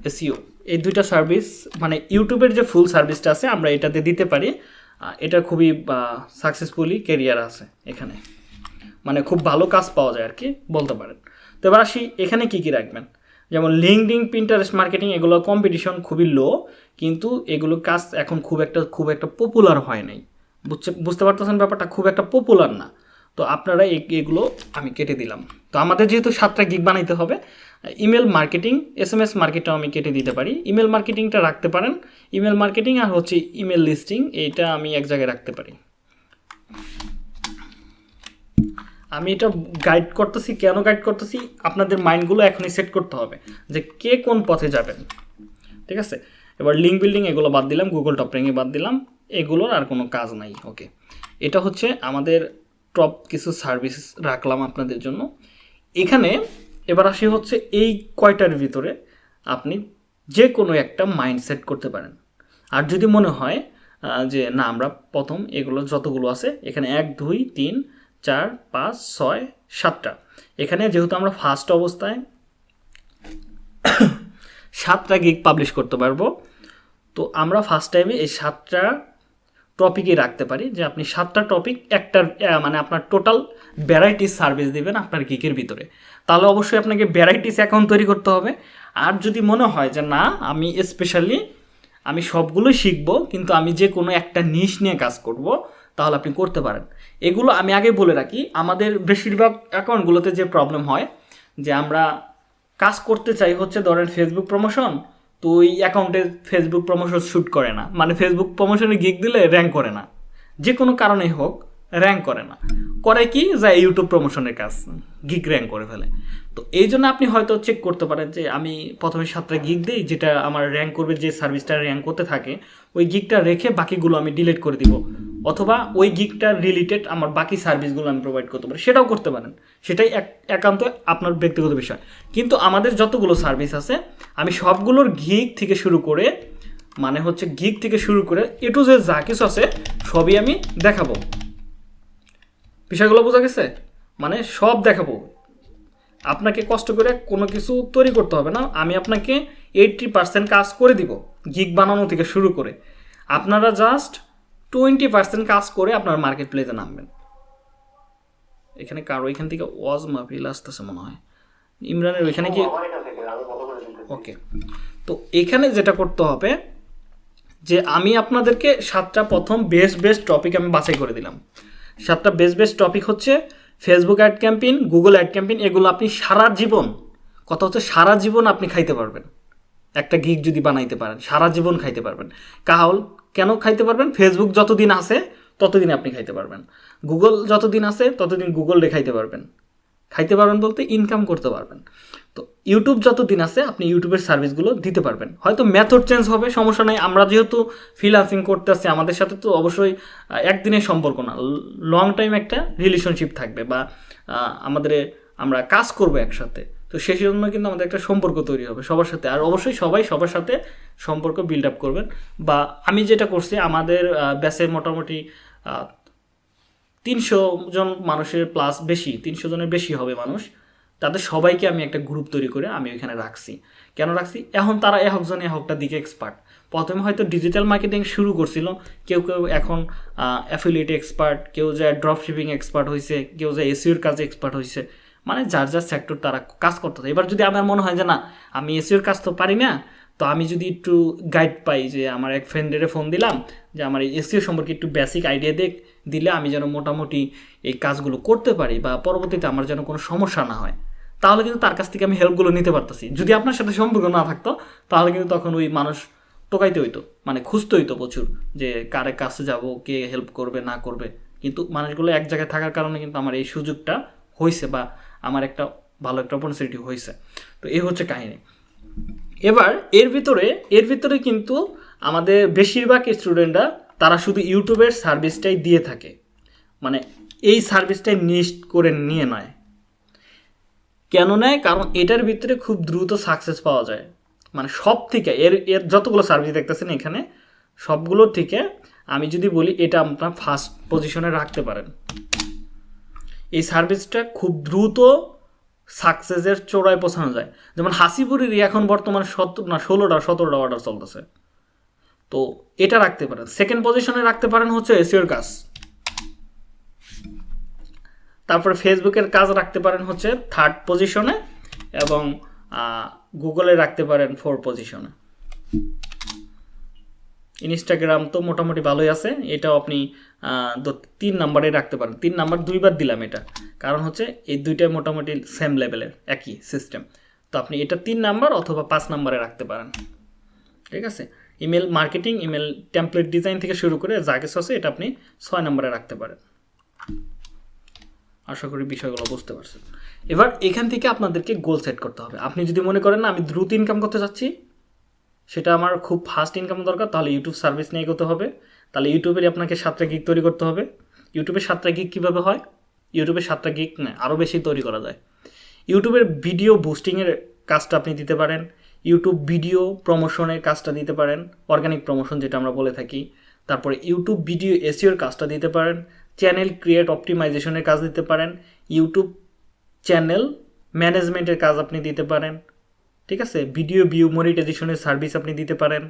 Speaker 1: SEO এই দুইটা সার্ভিস মানে ইউটিউবের যে ফুল সার্ভিসটা আছে, আমরা এটাতে দিতে পারি। এটা খুবই সাকসেসফুলি কেরিয়ার আছে এখানে। মানে খুব ভালো কাজ পাওয়া যায় আর কি, বলতে পারেন। তো এবার আসি, এখানে কি কি রাখবেন? যেমন লিঙ্কডিং পিন্টারেস্ট মার্কেটিং এগুলো কম্পিটিশন খুবই লো কিন্তু এগুলো কাজ এখন খুব একটা খুব একটা পপুলার হয় নাই। বুঝছে, বুঝতে পারতেছেন ব্যাপারটা? খুব একটা পপুলার না। তো আপনারা এগুলো আমি কেটে দিলাম। তো আমাদের যেহেতু সাতটা গিগ বানাইতে হবে email marketing S M S মার্কেটটাও আমি কেটে দিতে পারি। ইমেল মার্কেটিংটা রাখতে পারেন। ইমেল মার্কেটিং আর হচ্ছে ইমেল লিস্টিং এইটা আমি এক জায়গায় রাখতে পারি। আমি এটা গাইড করতেছি, কেন গাইড করতেছি? আপনাদের মাইন্ডগুলো এখনই সেট করতে হবে যে কে কোন পথে যাবেন। ঠিক আছে? এবার লিঙ্ক বিল্ডিং এগুলো বাদ দিলাম গুগল টপ বাদ দিলাম, এগুলোর আর কোনো কাজ নাই ওকে এটা হচ্ছে আমাদের টপ কিছু সার্ভিস রাখলাম আপনাদের জন্য। এখানে এবার আসি হচ্ছে এই কয়টার ভিতরে আপনি যে কোনো একটা মাইন্ডসেট করতে পারেন। আর যদি মনে হয় যে না, আমরা প্রথম এগুলো যতগুলো আছে, এখানে এক, দুই, তিন চার, পাঁচ, ছয়, সাতটা। এখানে যেহেতু আমরা ফার্স্ট অবস্থায় সাতটা গিগ পাবলিশ করতে পারব, তো আমরা ফার্স্ট টাইমে এই সাতটা টপিকই রাখতে পারি যে আপনি সাতটা টপিক একটা মানে আপনার টোটাল ভ্যারাইটিস সার্ভিস দেবেন আপনার গিকের ভিতরে। তাহলে অবশ্যই আপনাকে ভ্যারাইটিস অ্যাকাউন্ট তৈরি করতে হবে। আর যদি মনে হয় যে না, আমি স্পেশালি আমি সবগুলোই শিখব, কিন্তু আমি যে কোনো একটা নিশ নিয়ে কাজ করব তাহলে আপনি করতে পারেন। এগুলো আমি আগে বলে রাখি, আমাদের বেশিরভাগ অ্যাকাউন্টগুলোতে যে প্রবলেম হয়, যে আমরা কাজ করতে চাই হচ্ছে ধরেন ফেসবুক প্রমোশন তো ওই অ্যাকাউন্টে ফেসবুক প্রমোশন শ্যুট করে না। মানে ফেসবুক প্রমোশনে গিক দিলে র্যাঙ্ক করে না। যে কোনো কারণেই হোক র্যাঙ্ক করে না। করে কি? যা ইউটিউব প্রমোশনের কাজ গিগ র্যাঙ্ক করে ফেলে। তো এই জন্য আপনি হয়তো চেক করতে পারেন যে আমি প্রথমে সাতটা গিগ দিই, যেটা আমার র্যাঙ্ক করবে, যে সার্ভিসটা র্যাঙ্ক করতে থাকে, ওই গিগটা রেখে বাকিগুলো আমি ডিলিট করে দিব। অথবা ওই গিগটার রিলেটেড আমার বাকি সার্ভিসগুলো আমি প্রোভাইড করতে পারি। সেটাও করতে পারেন। সেটাই এক, একান্ত আপনার ব্যক্তিগত বিষয়। কিন্তু আমাদের যতগুলো সার্ভিস আছে, আমি সবগুলোর গিগ থেকে শুরু করে মানে হচ্ছে গিগ থেকে শুরু করে এ টু যে যা কিছু আছে, সবই আমি দেখাবো। বিষয়গুলো বোঝা গেছে? মানে সব দেখাবো। আপনাকে কষ্ট করে কোনো কিছু তৈরি করতে হবে না। আমি আপনাকে এইটটি পার্সেন্ট কাজ করে দিব গিগ বানানো থেকে শুরু করে। আপনারা জাস্ট টোয়েন্টি পার্সেন্ট কাজ করে আপনার মার্কেট প্লেসে নামবেন। এখানে কারও, এখান থেকে ওয়াজ মাহফিল আসতেছে মনে হয়। ইমরানের ওইখানে কি ওকে তো এখানে যেটা করতে হবে, যে আমি আপনাদেরকে সাতটা প্রথম বেস্ট বেস্ট টপিক আমি বাছাই করে দিলাম। সাতটা বেস্ট বেস্ট টপিক হচ্ছে Facebook ad campaign Google ad campaign এগুলো আপনি সারা জীবন, কথা হচ্ছে সারা জীবন আপনি খাইতে পারবেন। একটা গিক যদি বানাইতে পারেন, সারা জীবন খাইতে পারবেন। কাহল, কেন খাইতে পারবেন? ফেসবুক যতদিন আছে, ততদিন আপনি খাইতে পারবেন। গুগল যতদিন আছে, ততদিন গুগল রেখাইতে পারবেন। খাইতে পারবেন বলতে ইনকাম করতে পারবেন। তো ইউটিউব যতদিন আছে, আপনি ইউটিউবের সার্ভিসগুলো দিতে পারবেন। হয়তো মেথড চেঞ্জ হবে, সমস্যা নাই। আমরা যেহেতু ফ্রিলান্সিং করতে আসছি আমাদের সাথে তো অবশ্যই একদিনের সম্পর্ক না। লং টাইম একটা রিলেশনশিপ থাকবে বা আমাদের আমরা কাজ করব একসাথে। তো সেই জন্য কিন্তু আমাদের একটা সম্পর্ক তৈরি হবে সবার সাথে। আর অবশ্যই সবাই সবার সাথে সম্পর্ক বিল্ড আপ করবেন। বা আমি যেটা করছি, আমাদের ব্যাসে মোটামুটি তিনশো জন মানুষের প্লাস বেশি, তিনশো জনের বেশি হবে মানুষ। তাদের সবাইকে আমি একটা গ্রুপ তৈরি করে আমি ওইখানে রাখছি। কেন রাখছি? এখন তারা একজন একটা দিকে এক্সপার্ট প্রথমে হয়তো ডিজিটাল মার্কেটিং শুরু করছিল, কেউ কেউ এখন অ্যাফিলিয়েট এক্সপার্ট কেউ যায় ড্রপ শিপিং এক্সপার্ট হয়েছে কেউ যায় এসিওর কাজে এক্সপার্ট হয়েছে মানে যার যার সেক্টর তারা কাজ করতেছে। এবার যদি আমার মনে হয় যে না, আমি এসিওর কাজ তো পারি না, তো আমি যদি একটু গাইড পাই যে আমার এক ফ্রেন্ডের ফোন দিলাম, যে আমার এসিও সম্পর্কে একটু বেসিক আইডিয়া দেখ দিলে আমি যেন মোটামুটি এই কাজগুলো করতে পারি বা পরবর্তীতে আমার যেন কোনো সমস্যা না হয়। তাহলে কিন্তু তার কাছ থেকে আমি হেল্পগুলো নিতে পারতেছি। যদি আপনার সাথে সম্পর্ক না থাকতো, তাহলে কিন্তু তখন ওই মানুষ টোকাইতে হইতো মানে খুঁজতে হইতো প্রচুর যে কারে কাছে যাব, কে হেল্প করবে, না করবে। কিন্তু মানুষগুলো এক জায়গায় থাকার কারণে কিন্তু আমার এই সুযোগটা হয়েছে বা আমার একটা ভালো একটা অপরচুনিটি হয়েছে তো এই হচ্ছে কাহিনী। এবার এর ভিতরে এর ভিতরে কিন্তু আমাদের বেশিরভাগ স্টুডেন্টরা তারা শুধু ইউটিউবের সার্ভিসটাই দিয়ে থাকে। মানে এই সার্ভিসটাই নিস্ট করে নিয়ে নেয়। কেন নেয়? কারণ এটার ভিতরে খুব দ্রুত সাকসেস পাওয়া যায়। মানে সব থেকে এর এর যতগুলো সার্ভিস দেখতেছেন এখানে, সবগুলো থেকে আমি যদি বলি এটা আপনার ফার্স্ট পজিশনে রাখতে পারেন। এই সার্ভিসটা খুব দ্রুত সাকসেসের চোরায় পৌঁছানো যায়। যেমন হাসিপুরেরই এখন বর্তমানে সত্তর, না, ষোলোটা, সতেরোটা অর্ডার চলতেছে। তো এটা রাখতে পারেন। সেকেন্ড পজিশনে রাখতে পারেন হচ্ছে এসিওর কাজ। তারপরে ফেসবুকের কাজ রাখতে পারেন হচ্ছে থার্ড পজিশনে এবং গুগলে রাখতে পারেন ফোর পজিশনে ইনস্টাগ্রাম তো মোটামুটি ভালোই আছে। এটাও আপনি তিন নাম্বারে রাখতে পারেন। তিন নাম্বার দুইবার দিলাম এটা। কারণ হচ্ছে এই দুইটাই মোটামুটি সেম লেভেলের একই সিস্টেম তো আপনি এটা তিন নাম্বার অথবা পাঁচ নাম্বারে রাখতে পারেন। ঠিক আছে? Email marketing, email template design থেকে শুরু করে যা কিছু আছে এটা আপনি ছয় নম্বরে রাখতে পারেন। আশা করি বিষয়গুলো বুঝতে পারছেন। এবার এখান থেকে আপনাদেরকে গোল সেট করতে হবে। আপনি যদি মনে করেন না, আমি দ্রুত ইনকাম করতে চাচ্ছি সেটা আমার খুব ফাস্ট ইনকাম দরকার, তাহলে ইউটিউব সার্ভিস নিয়ে এগোতে হবে। তাহলে ইউটিউবের আপনাকে সাতটা গিক তৈরি করতে হবে। ইউটিউবে সাতটা গিগ কীভাবে হয়? ইউটিউবে সাতটা গিক না আরও বেশি তৈরি করা যায়। ইউটিউবের ভিডিও বুস্টিংয়ের কাজটা আপনি দিতে পারেন। ইউটিউব ভিডিও প্রমোশনের কাজটা দিতে পারেন অর্গানিক প্রমোশন যেটা আমরা বলে থাকি। তারপরে ইউটিউব ভিডিও এসিওর কাজটা দিতে পারেন চ্যানেল ক্রিয়েট অপটিমাইজেশনের কাজ দিতে পারেন ইউটিউব চ্যানেল ম্যানেজমেন্টের কাজ আপনি দিতে পারেন, ঠিক আছে? ভিডিও ভিউ মনিটাইজেশনের সার্ভিস আপনি দিতে পারেন,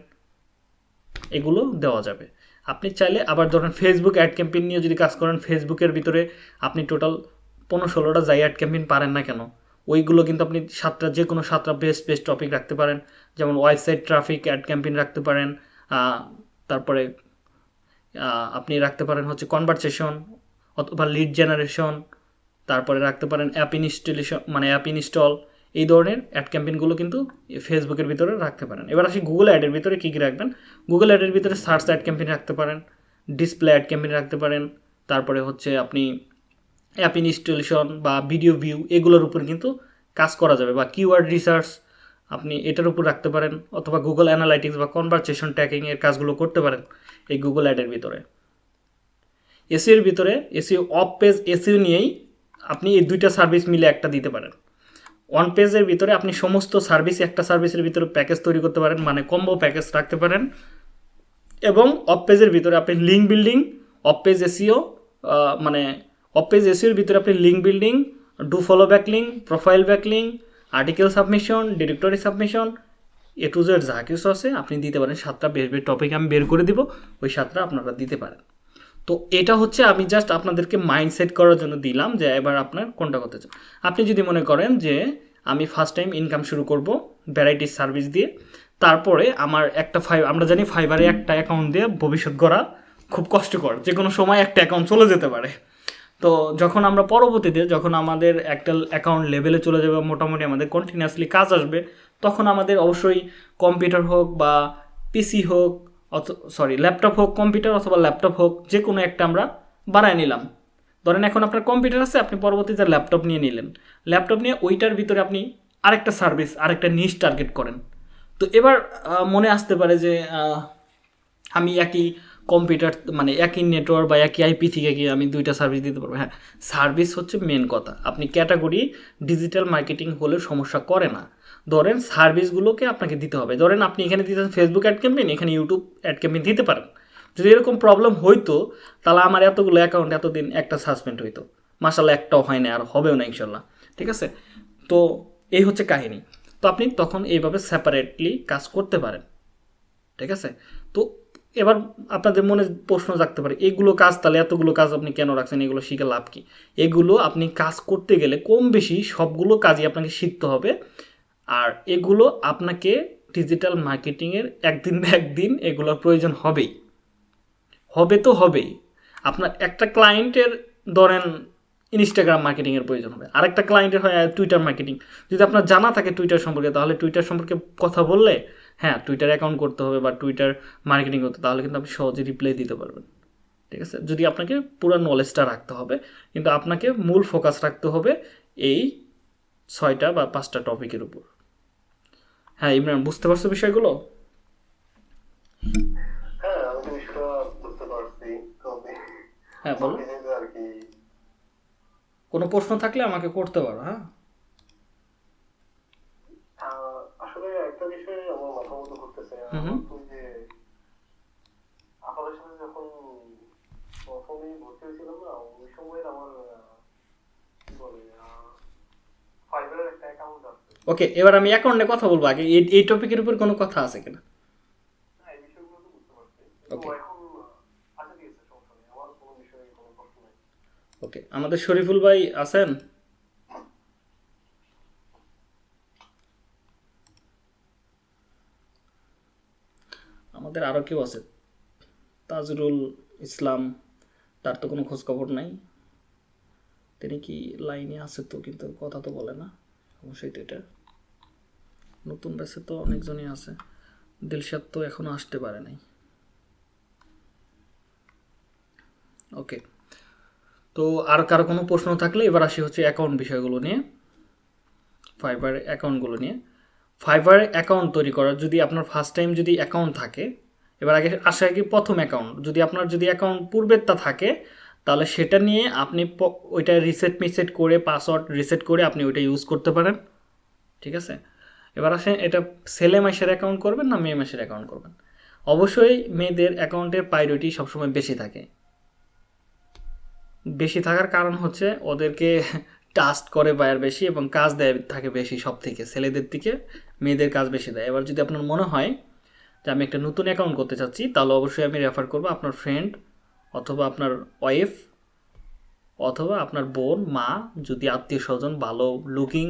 Speaker 1: এগুলো দেওয়া যাবে। আপনি চাইলে আবার ধরেন ফেসবুক অ্যাড ক্যাম্পেইন নিয়ে যদি কাজ করেন ফেসবুকের ভিতরে আপনি টোটাল পনেরো ষোলোটা যাই অ্যাড ক্যাম্পেইন পারেন না কেন ওইগুলো কিন্তু আপনি সাতটা যে কোনো সাতটা বেস্ট বেস্ট টপিক রাখতে পারেন। যেমন ওয়েবসাইট ট্রাফিক অ্যাড ক্যাম্পেইন রাখতে পারেন। তারপরে আপনি রাখতে পারেন হচ্ছে কনভারসেশন অথবা লিড জেনারেশন তারপরে রাখতে পারেন অ্যাপ ইনস্টলেশন মানে অ্যাপ ইনস্টল এই ধরনের অ্যাড ক্যাম্পেইনগুলো কিন্তু ফেসবুকের ভিতরে রাখতে পারেন। এবার আসি গুগল অ্যাডের ভিতরে কী কী রাখবেন? গুগল অ্যাডের ভিতরে সার্চ অ্যাড ক্যাম্পেইন রাখতে পারেন ডিসপ্লে অ্যাড ক্যাম্পেইন রাখতে পারেন, তারপরে হচ্ছে আপনি অ্যাপ ইনস্টলেশন বা ভিডিও ভিউ এগুলোর উপর কিন্তু কাজ করা যাবে বা কিওয়ার্ড রিসার্চ আপনি এটার উপর রাখতে পারেন অথবা গুগল অ্যানালাইটিক্স বা কনভারসেশন ট্র্যাকিং এর কাজগুলো করতে পারেন এই গুগল অ্যাডের ভিতরে। এসিওর ভিতরে এসিও অফ পেজ এসিও নিয়েই আপনি এই দুইটা সার্ভিস মিলে একটা দিতে পারেন। ওয়ান পেজের ভিতরে আপনি সমস্ত সার্ভিস একটা সার্ভিসের ভিতরে প্যাকেজ তৈরি করতে পারেন মানে কম্বো প্যাকেজ রাখতে পারেন। এবং অফ পেজের ভিতরে আপনি link building off page SEO মানে অফ পেজ এসিওর ভিতরে আপনি link building do follow backlink profile backlink article submission directory submission A to Z যা কিছু আছে আপনি দিতে পারেন। সাতটা বেশ টপিক আমি বের করে দিব, ওই সাতটা আপনারা দিতে পারেন। তো এটা হচ্ছে আমি জাস্ট আপনাদেরকে মাইন্ডসেট করার জন্য দিলাম যে এবার আপনার কোনটা করতে চান। আপনি যদি মনে করেন যে আমি ফার্স্ট টাইম ইনকাম শুরু করব ভ্যারাইটিস সার্ভিস দিয়ে, তারপরে আমার একটা ফাইভ আমরা জানি ফাইবারে একটা অ্যাকাউন্ট দিয়ে ভবিষ্যৎ গড়া খুব কষ্টকর। যে কোনো সময় একটা অ্যাকাউন্ট চলে যেতে পারে। তো যখন আমরা পরবর্তীতে যখন আমাদের একটা অ্যাকাউন্ট লেভেলে চলে যাবে মোটামুটি আমাদের কন্টিনিউয়াসলি কাজ আসবে, তখন আমাদের অবশ্যই কম্পিউটার হোক বা পিসি হোক, অথ সরি ল্যাপটপ হোক কম্পিউটার অথবা ল্যাপটপ হোক যে কোনো একটা আমরা বানায় নিলাম। ধরেন এখন আপনার কম্পিউটার আছে, আপনি পরবর্তীতে ল্যাপটপ নিয়ে নিলেন ল্যাপটপ নিয়ে ওইটার ভিতরে আপনি আরেকটা সার্ভিস আরেকটা নিশ টার্গেট করেন। তো এবার মনে আসতে পারে যে আমি একই কম্পিউটার মানে একই নেটওয়ার্ক বা একই আইপি থেকে গিয়ে আমি দুইটা সার্ভিস দিতে পারব। হ্যাঁ সার্ভিস হচ্ছে মেন কথা। আপনি ক্যাটাগরি ডিজিটাল মার্কেটিং হলে সমস্যা করে না। ধরেন সার্ভিসগুলোকে আপনাকে দিতে হবে। ধরেন আপনি এখানে দিতেন ফেসবুক অ্যাড ক্যাম্পেইন এখানে ইউটিউব অ্যাড ক্যাম্পেইন দিতে পারেন। যদি এরকম প্রবলেম হইতো, তাহলে আমার এতগুলো অ্যাকাউন্ট এতদিন একটা সাসপেন্ড হইতো। মাসাল্লাহ একটাও হয় না আর হবেও না ইনশাল্লাহ ঠিক আছে? তো এই হচ্ছে কাহিনী। তো আপনি তখন এইভাবে সেপারেটলি কাজ করতে পারেন। ঠিক আছে? তো এবার আপনাদের মনে প্রশ্ন জাগতে পারে, এগুলো কাজ তাহলে এতগুলো কাজ আপনি কেন রাখছেন, এগুলো শিখে লাভ কি? এগুলো আপনি কাজ করতে গেলে কম বেশি সবগুলো কাজই আপনাকে শিখতে হবে, আর এগুলো আপনাকে ডিজিটাল মার্কেটিংয়ের একদিন না একদিন এগুলোর প্রয়োজন হবেই। হবে তো হবেই। আপনার একটা ক্লায়েন্টের ধরেন ইনস্টাগ্রাম মার্কেটিংয়ের প্রয়োজন হবে, আরেকটা ক্লায়েন্টের হয় টুইটার মার্কেটিং যদি আপনার জানা থাকে টুইটার সম্পর্কে, তাহলে টুইটার সম্পর্কে কথা বললে হ্যাঁ টুইটার অ্যাকাউন্ট করতে হবে বা টুইটার মার্কেটিং করতে তাহলে কিন্তু আপনি সহজে রিপ্লাই দিতে পারবেন। ঠিক আছে? যদি আপনাকে পুরো নলেজটা রাখতে হবে কিন্তু আপনাকে মূল ফোকাস রাখতে হবে এই ছয়টা বা পাঁচটা টপিকের উপর। হ্যাঁ ইমরান বুঝতে পারছ বিষয়গুলো?
Speaker 2: হ্যাঁ
Speaker 1: হ্যাঁ বলো। কোনো প্রশ্ন থাকলে আমাকে করতে পারো হ্যাঁ
Speaker 2: আহ, আসলে একটা বিষয়ে আমার মাথা মতো ঘুরতেছে
Speaker 1: হুম হুম।
Speaker 2: আমার তো ওই যে আপনাদের সাথে যখন প্রথমেই ভর্তি হয়েছিলাম না ওই সময়ের আমার কি বলে ফাইবারের একটা অ্যাকাউন্ট আছে।
Speaker 1: ওকে এবার আমি অ্যাকাউন্টে কথা বলব আগে। এই টপিকের উপর কোনো কথা আছে কিনা?
Speaker 2: ওকে আমাদের বিষয়গুলো ভাই বুঝতে পারছি
Speaker 1: Okay.
Speaker 2: তো এখন আহ, আচ্ছা ঠিক আছে সমস্যা নেই আমার কোনো বিষয়ে কোনো প্রশ্ন নেই
Speaker 1: ওকে আমাদের শরীফুল ভাই আছেন আমাদের আরও কেউ আছে। তাজরুল ইসলাম, তার তো কোনো খোঁজখবর নাই। তিনি কি লাইনে আছে তো, কিন্তু কথা তো বলে না। অবশ্যই তো এটা। নতুন ব্যাচে তো অনেকজনই আছে। দিলশাদ তো এখনও আসতে পারে নাই। ওকে। তো আর কারও কোনো প্রশ্ন থাকলে এবার আসি হচ্ছে অ্যাকাউন্ট বিষয়গুলো নিয়ে। ফাইবার অ্যাকাউন্টগুলো নিয়ে। ফাইবার অ্যাকাউন্ট তৈরি করার যদি আপনার ফার্স্ট টাইম যদি অ্যাকাউন্ট থাকে, এবার আগে আসে কি প্রথম অ্যাকাউন্ট যদি আপনার যদি অ্যাকাউন্ট পূর্বেরটা থাকে, তাহলে সেটা নিয়ে আপনি ওইটা রিসেট মিসেট করে পাসওয়ার্ড রিসেট করে আপনি ওইটা ইউজ করতে পারেন। ঠিক আছে? এবার আসেন, এটা ছেলে মাসের অ্যাকাউন্ট করবেন না মেয়ে মাসের অ্যাকাউন্ট করবেন? অবশ্যই মেয়েদের অ্যাকাউন্টের প্রায়োরিটি সবসময় বেশি থাকে। বেশি থাকার কারণ হচ্ছে ওদেরকে টাস্ট করে বায়ার বেশি এবং কাজ দেয় থাকে বেশি সব থেকে ছেলেদের থেকে মেয়েদের কাজ বেশি দেয়। এবার যদি আপনার মনে হয় যে আমি একটা নতুন অ্যাকাউন্ট করতে চাচ্ছি, তাহলে অবশ্যই আমি রেফার করব আপনার ফ্রেন্ড অথবা আপনার ওয়াইফ অথবা আপনার বোন, মা যদি আত্মীয় স্বজন ভালো লুকিং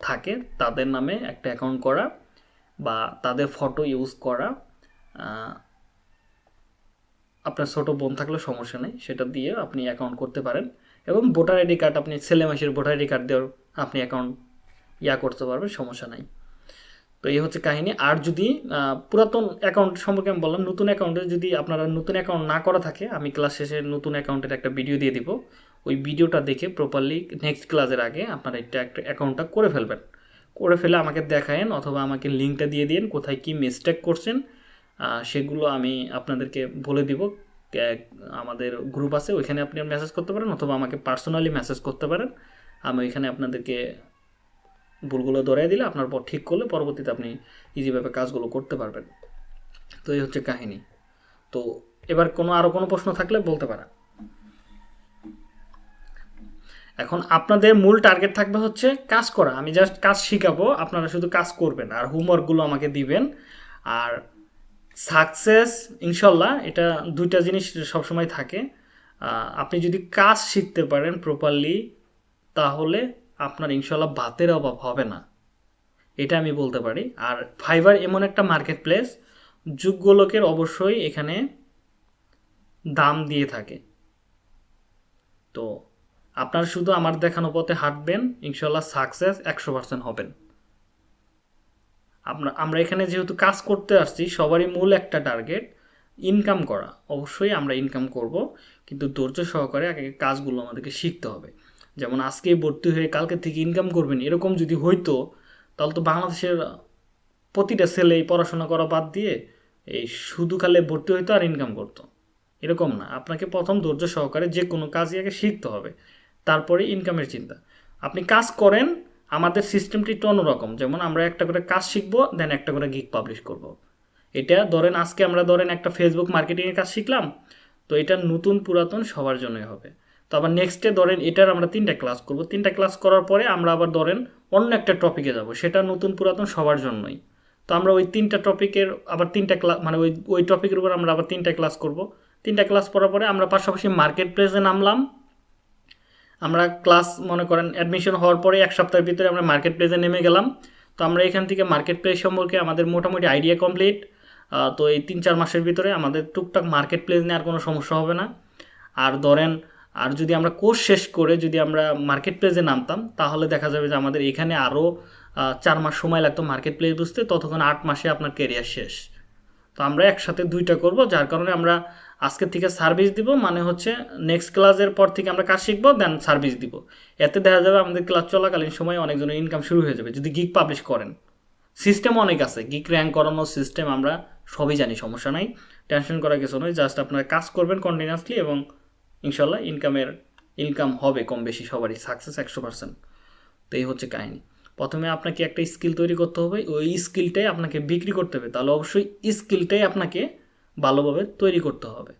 Speaker 1: থাকে, তাদের নামে একটা অ্যাকাউন্ট করা বা তাদের ফটো ইউজ করা আপনার ছোটো বোন থাকলে সমস্যা নেই, সেটা দিয়ে আপনি অ্যাকাউন্ট করতে পারেন এবং ভোটার আইডি কার্ড আপনি ছেলে মাসের ভোটার আইডি কার্ড দিয়েও আপনি অ্যাকাউন্ট ইয়া করতে পারবেন, সমস্যা নাই। তো এই হচ্ছে কাহিনী। আর যদি পুরাতন অ্যাকাউন্ট সম্পর্কে আমি বললাম, নতুন অ্যাকাউন্টে যদি আপনারা নতুন অ্যাকাউন্ট না করা থাকে, আমি ক্লাস শেষে নতুন অ্যাকাউন্টের একটা ভিডিও দিয়ে দিব। ওই ভিডিওটা দেখে প্রপারলি নেক্সট ক্লাসের আগে আপনারা একটা একটা অ্যাকাউন্টটা করে ফেলবেন। করে ফেলে আমাকে দেখায়েন অথবা আমাকে লিঙ্কটা দিয়ে দিন কোথায় কি মিস্টেক করছেন সেগুলো আমি আপনাদেরকে বলে দিব। আমাদের গ্রুপ আছে, ওইখানে আপনি মেসেজ করতে পারেন অথবা আমাকে পার্সোনালি মেসেজ করতে পারেন। আমি ওইখানে আপনাদেরকে ভুলগুলো ধরিয়ে দিলে আপনার পর ঠিক করলে পরবর্তীতে আপনি ইজিভাবে কাজগুলো করতে পারবেন। তো এই হচ্ছে কাহিনী। তো এবার কোনো আরও কোনো প্রশ্ন থাকলে বলতে পারেন। এখন আপনাদের মূল টার্গেট থাকবে হচ্ছে কাজ করা। আমি জাস্ট কাজ শিখাবো, আপনারা শুধু কাজ করবেন আর হোমওয়ার্কগুলো আমাকে দিবেন। আর সাকসেস ইনশাল্লাহ এটা দুইটা জিনিস সবসময় থাকে। আপনি যদি কাজ শিখতে পারেন প্রপারলি তাহলে আপনার ইনশাল্লাহ ভাতের অভাব হবে না। এটা আমি বলতে পারি। আর ফাইবার এমন একটা মার্কেট প্লেস যোগ্য লোকের অবশ্যই এখানে দাম দিয়ে থাকে। তো আপনার শুধু আমার দেখানো পথে হাঁটবেন ইনশাল্লাহ সাকসেস একশো পার্সেন্ট হবেন। আমরা আমরা এখানে যেহেতু কাজ করতে আসছি, সবারই মূল একটা টার্গেট, ইনকাম করা। অবশ্যই আমরা ইনকাম করব, কিন্তু ধৈর্য সহকারে আগে কাজগুলো আমাদেরকে শিখতে হবে। যেমন আজকে ভর্তি হয়ে কালকে থেকে ইনকাম করবেন, এরকম যদি হইতো, তাহলে তো বাংলাদেশের প্রতিটা ছেলেই পড়াশোনা করা বাদ দিয়ে এই শুধু খালে ভর্তি হইতো আর ইনকাম করতো। এরকম না, আপনাকে প্রথম ধৈর্য সহকারে যে কোনো কাজই আগে শিখতে হবে, তারপরে ইনকামের চিন্তা। আপনি কাজ করেন, আমাদের সিস্টেমটি একটু অন্যরকম, যেমন আমরা একটা করে কাজ শিখব দেন একটা করে গিক পাবলিশ করব। এটা ধরেন আজকে আমরা ধরেন একটা ফেসবুক মার্কেটিংয়ের কাজ শিখলাম, তো এটা নতুন পুরাতন সবার জন্যই হবে। তো আবার নেক্সটে ধরেন এটার আমরা তিনটা ক্লাস করব। তিনটা ক্লাস করার পরে আমরা আবার ধরেন অন্য একটা টপিকে যাব। সেটা নতুন পুরাতন সবার জন্যই। তো আমরা ওই তিনটা টপিকের আবার তিনটা ক্লাস মানে ওই ওই টপিকের উপর আমরা আবার তিনটা ক্লাস করব। তিনটা ক্লাস করার পরে আমরা পাশাপাশি মার্কেট প্লেসে নামলাম। আমরা ক্লাস মনে করেন অ্যাডমিশন হওয়ার পরে এক সপ্তাহের ভিতরে আমরা মার্কেট প্লেসে নেমে গেলাম। তো আমরা এখান থেকে মার্কেট প্লেস সম্পর্কে আমাদের মোটামুটি আইডিয়া কমপ্লিট তো এই তিন চার মাসের ভিতরে আমাদের টুকটাক মার্কেট প্লেস নেওয়ার কোনো সমস্যা হবে না। আর ধরেন আর যদি আমরা কোর্স শেষ করে যদি আমরা মার্কেট প্লেসে নামতাম, তাহলে দেখা যাবে যে আমাদের এখানে আরও চার মাস সময় লাগতো মার্কেট প্লেস বুঝতে, ততক্ষণ আট মাসে আপনার কেরিয়ার শেষ। তো আমরা একসাথে দুইটা করব, যার কারণে আমরা আজকের থেকে সার্ভিস দিব মানে হচ্ছে নেক্সট ক্লাসের পর থেকে আমরা কাজ শিখব দেন সার্ভিস দিব। এতে দেখা যাবে আমাদের ক্লাস চলাকালীন সময় অনেকজনের ইনকাম শুরু হয়ে যাবে, যদি গিক পাবলিশ করেন। সিস্টেম অনেক আছে গিক র্যাঙ্ক করানোর সিস্টেম আমরা সবই জানি, সমস্যা নাই। টেনশন করার কিছু নয় জাস্ট আপনারা কাজ করবেন কন্টিনিউয়াসলি এবং ইনশাল্লাহ ইনকামের ইনকাম হবে কম বেশি সবারই সাকসেস একশো পার্সেন্ট তো এই হচ্ছে কাহিনী। প্রথমে আপনাকে একটা স্কিল তৈরি করতে হবে ওই স্কিলটাই আপনাকে বিক্রি করতে হবে। তাহলে অবশ্যই স্কিলটাই আপনাকে ভালোভাবে তৈরি করতে হবে।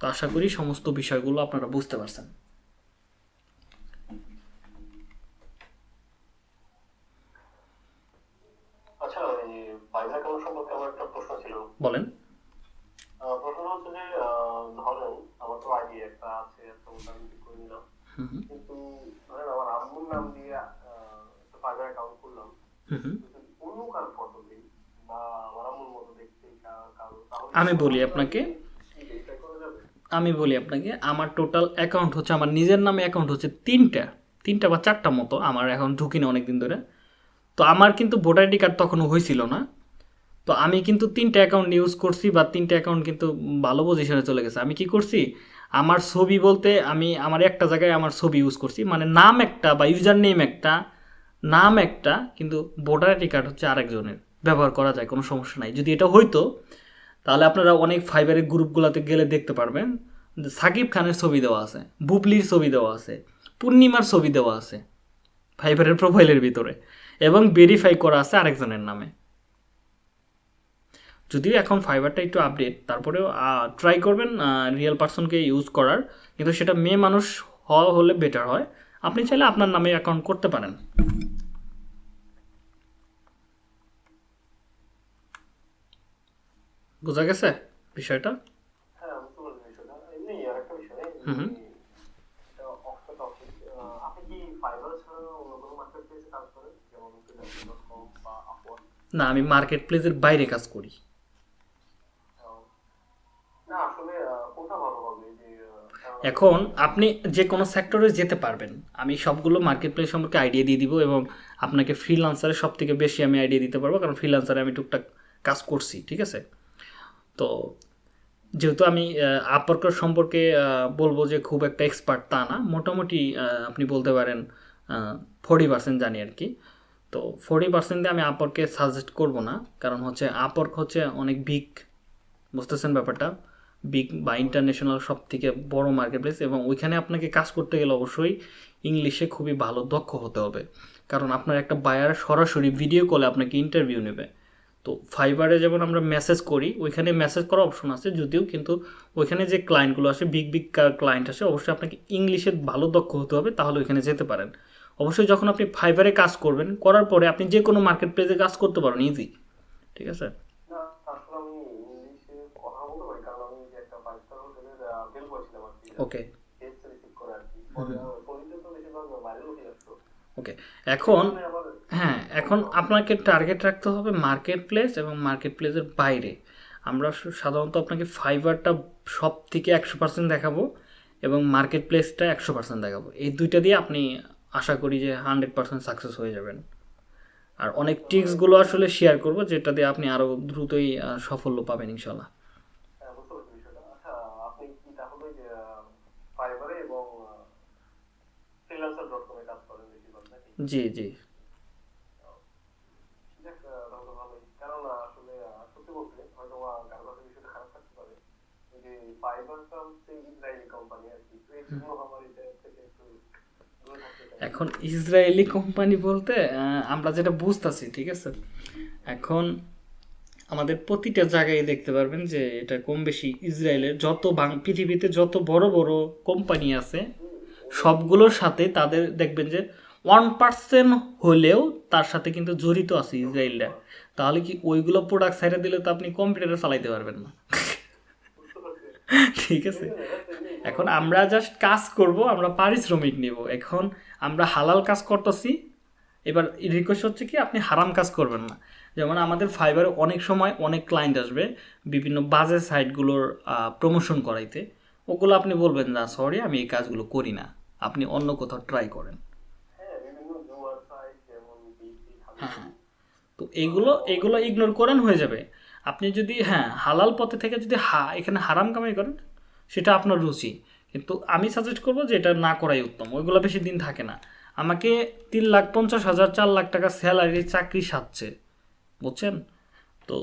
Speaker 1: তো আশা করি সমস্ত বিষয়গুলো আপনারা বুঝতে পারছেন।
Speaker 2: আচ্ছা
Speaker 1: বলেন।
Speaker 2: প্রশ্ন হচ্ছে যে ধরেন একটা আছে ওটা আমি ঠিক করে নিলাম
Speaker 1: হুম হুম
Speaker 2: কিন্তু ধরেন আমার আম্মুর নাম দিয়ে একটা অ্যাকাউন্ট করলাম অন্য কারও ফটো দিই বা আমার আম্মুর মতো দেখতে
Speaker 1: আমি বলি আপনাকে আমি বলি আপনাকে আমার টোটাল অ্যাকাউন্ট হচ্ছে আমার নিজের নামে অ্যাকাউন্ট হচ্ছে তিনটা তিনটা বা চারটা মতো আমার এখন ঢুকি না অনেক দিন ধরে। তো আমার কিন্তু ভোটার আইডি কার্ড তখনও হয়েছিল না। তো আমি কিন্তু তিনটা অ্যাকাউন্ট ইউজ করছি বা তিনটা অ্যাকাউন্ট কিন্তু ভালো পজিশনে চলে গেছে। আমি কি করছি? আমার ছবি বলতে আমি আমার একটা জায়গায় আমার ছবি ইউজ করছি। মানে নাম একটা বা ইউজার নেম একটা, নাম একটা, কিন্তু ভোটার আইডি কার্ড হচ্ছে আরেকজনের। ব্যবহার করা যায়, কোনো সমস্যা নাই। যদি এটা হইতো, তাহলে আপনারা অনেক ফাইবারের গ্রুপগুলোতে গেলে দেখতে পারবেন সাকিব খানের ছবি দেওয়া আছে, বুবলির ছবি দেওয়া আছে, পূর্ণিমার ছবি দেওয়া আছে ফাইবারের প্রোফাইলের ভিতরে, এবং ভেরিফাই করা আছে আরেকজনের নামে। যদিও এখন ফাইবারটা একটু আপডেট তারপরেও ট্রাই করবেন রিয়েল পার্সনকে ইউজ করার। কিন্তু সেটা মেয়ে মানুষ হওয়া হলে বেটার হয়। আপনি চাইলে আপনার নামে অ্যাকাউন্ট করতে পারেন। বোঝা গেছে বিষয়টা?
Speaker 2: হ্যাঁ
Speaker 1: হুম না আমি মার্কেট প্লেসের বাইরে কাজ করি
Speaker 2: না আসলে আহ, কোনটা ভালো হবে যে আহ, কারণ
Speaker 1: এখন আপনি যে কোনো সেক্টরে যেতে পারবেন। আমি সবগুলো মার্কেট প্লেস সম্পর্কে আইডিয়া দিয়ে দিব এবং আপনাকে ফ্রিলান্সারে সব থেকে বেশি আমি আইডিয়া দিতে পারব, কারণ ফ্রিলান্সারে আমি টুকটাক কাজ করছি, ঠিক আছে? তো যেহেতু আমি আপওয়ার্কার সম্পর্কে বলব যে খুব একটা এক্সপার্ট তা না, মোটামুটি আপনি বলতে পারেন ফোর্টি পার্সেন্ট জানি আর কি। তো ফোর্টি পার্সেন্টে আমি আপওয়ার্কে সাজেস্ট করব না, কারণ হচ্ছে আপওয়ার্ক হচ্ছে অনেক বিগ বুঝতেছেন ব্যাপারটা? বিগ বা ইন্টারন্যাশনাল সব থেকে বড় মার্কেট প্লেস এবং ওইখানে আপনাকে কাজ করতে গেলে অবশ্যই ইংলিশে খুবই ভালো, দক্ষ হতে হবে। কারণ আপনার একটা বায়ার সরাসরি ভিডিও কলে আপনাকে ইন্টারভিউ নেবে। তো ফাইবারে যেমন আমরা মেসেজ করি, ওইখানে মেসেজ করার অপশন আছে, যদিও কিন্তু ওইখানে যে ক্লায়েন্টগুলো আসে বিগ বিগ ক্লায়েন্ট আসে অবশ্যই আপনাকে ইংলিশে ভালো, দক্ষ হতে হবে, তাহলে ওইখানে যেতে পারেন। অবশ্যই যখন আপনি ফাইবারে কাজ করবেন, করার পরে আপনি যে কোনো মার্কেট প্লেসে কাজ করতে পারেন ইজি ঠিক আছে
Speaker 2: না আসলে আমি ইংলিশে কথা বলতে পারি কারণ আমি যে একটা ফাইভ স্টার হোটেলের বিল করেছিলাম আর কি
Speaker 1: ওকে
Speaker 2: টেস্ট রিসিভ করে আর কি পরে পরিচিত তো বেশিরভাগ ভাইরাল উঠে আসতো
Speaker 1: ওকে এখন হ্যাঁ এখন আপনাকে টার্গেট রাখতে হবে মার্কেট প্লেস এবং মার্কেট প্লেসের বাইরে। আমরা সাধারণত আপনাকে ফাইবারটা সব থেকে একশো পার্সেন্ট দেখাবো এবং মার্কেট প্লেসটা একশো পার্সেন্ট দেখাবো। এই দুইটা দিয়ে আপনি আশা করি যে হান্ড্রেড পার্সেন্ট সাকসেস হয়ে যাবেন। আর অনেক টিপসগুলো আসলে শেয়ার করব যেটা দিয়ে আপনি আরও দ্রুতই সাফল্য পাবেন ইনশাল্লাহ
Speaker 2: হ্যাঁ, বুঝতে পারছি বিষয়টা আচ্ছা আপনি কি তাহলে যে ফাইবারে এবং ফ্রিল্যান্সার ডট কমে কাজ করেন বেশিরভাগ নাকি
Speaker 1: জি জি
Speaker 2: যাক, আহ, তাহলে তো ভালোই কারণ আহ, আসলে আহ, সত্যি বলতে হয়তো বা কারও কাছে বিষয়টা খারাপ থাকতে পারে যে ফাইবারটা হচ্ছে ইসরায়েলি কোম্পানি আর কি তো এই জন্য আমার এটা থেকে একটু দূরে থাকতে জি
Speaker 1: এখন ইসরায়েলি কোম্পানি বলতে আহ, আমরা যেটা বুঝতেছি ঠিক আছে? এখন আমাদের প্রতিটা জায়গায় দেখতে পারবেন যে এটা কম বেশি ইসরায়েলের যত পৃথিবীতে যত বড় বড় কোম্পানি আছে সবগুলোর সাথে তাদের দেখবেন যে ওয়ান পার্সেন্ট হলেও তার সাথে কিন্তু জড়িত আছে ইসরায়েলরা। তাহলে কি ওইগুলো প্রোডাক্ট সাইডে দিলে তো আপনি কম্পিউটারে চালাইতে পারবেন না। ঠিক আছে? এখন আমরা জাস্ট কাজ করব, আমরা পারিশ্রমিক নিব। এখন আমরা হালাল কাজ করতেছি। এবার রিকোয়েস্ট হচ্ছে কি, আপনি হারাম কাজ করবেন না। যেমন আমাদের ফাইবারে অনেক সময় অনেক ক্লায়েন্ট আসবে, বিভিন্ন বাজে সাইটগুলোর প্রমোশন করাইতে। ওগুলো আপনি বলবেন, না সরি আমি এই কাজগুলো করি না। আপনি অন্য কোথাও ট্রাই করেন
Speaker 2: হ্যাঁ বিভিন্ন জুয়ার সাইট যেমন বিসি
Speaker 1: হ্যাঁ। তো এগুলো এগুলো ইগনোর করেন, হয়ে যাবে। আপনি যদি হ্যাঁ হালাল পথে থেকে যদি হা, এখানে হারাম কামাই করেন, সেটা আপনার রুচি। কিন্তু আমি সাজেস্ট করব যে এটা না করাই উত্তম, ওইগুলো বেশি দিন থাকে না। আমাকে তিন লাখ পঞ্চাশ হাজার, চার লাখ টাকা স্যালারি চাকরি সাচ্ছে বুঝছেন? তো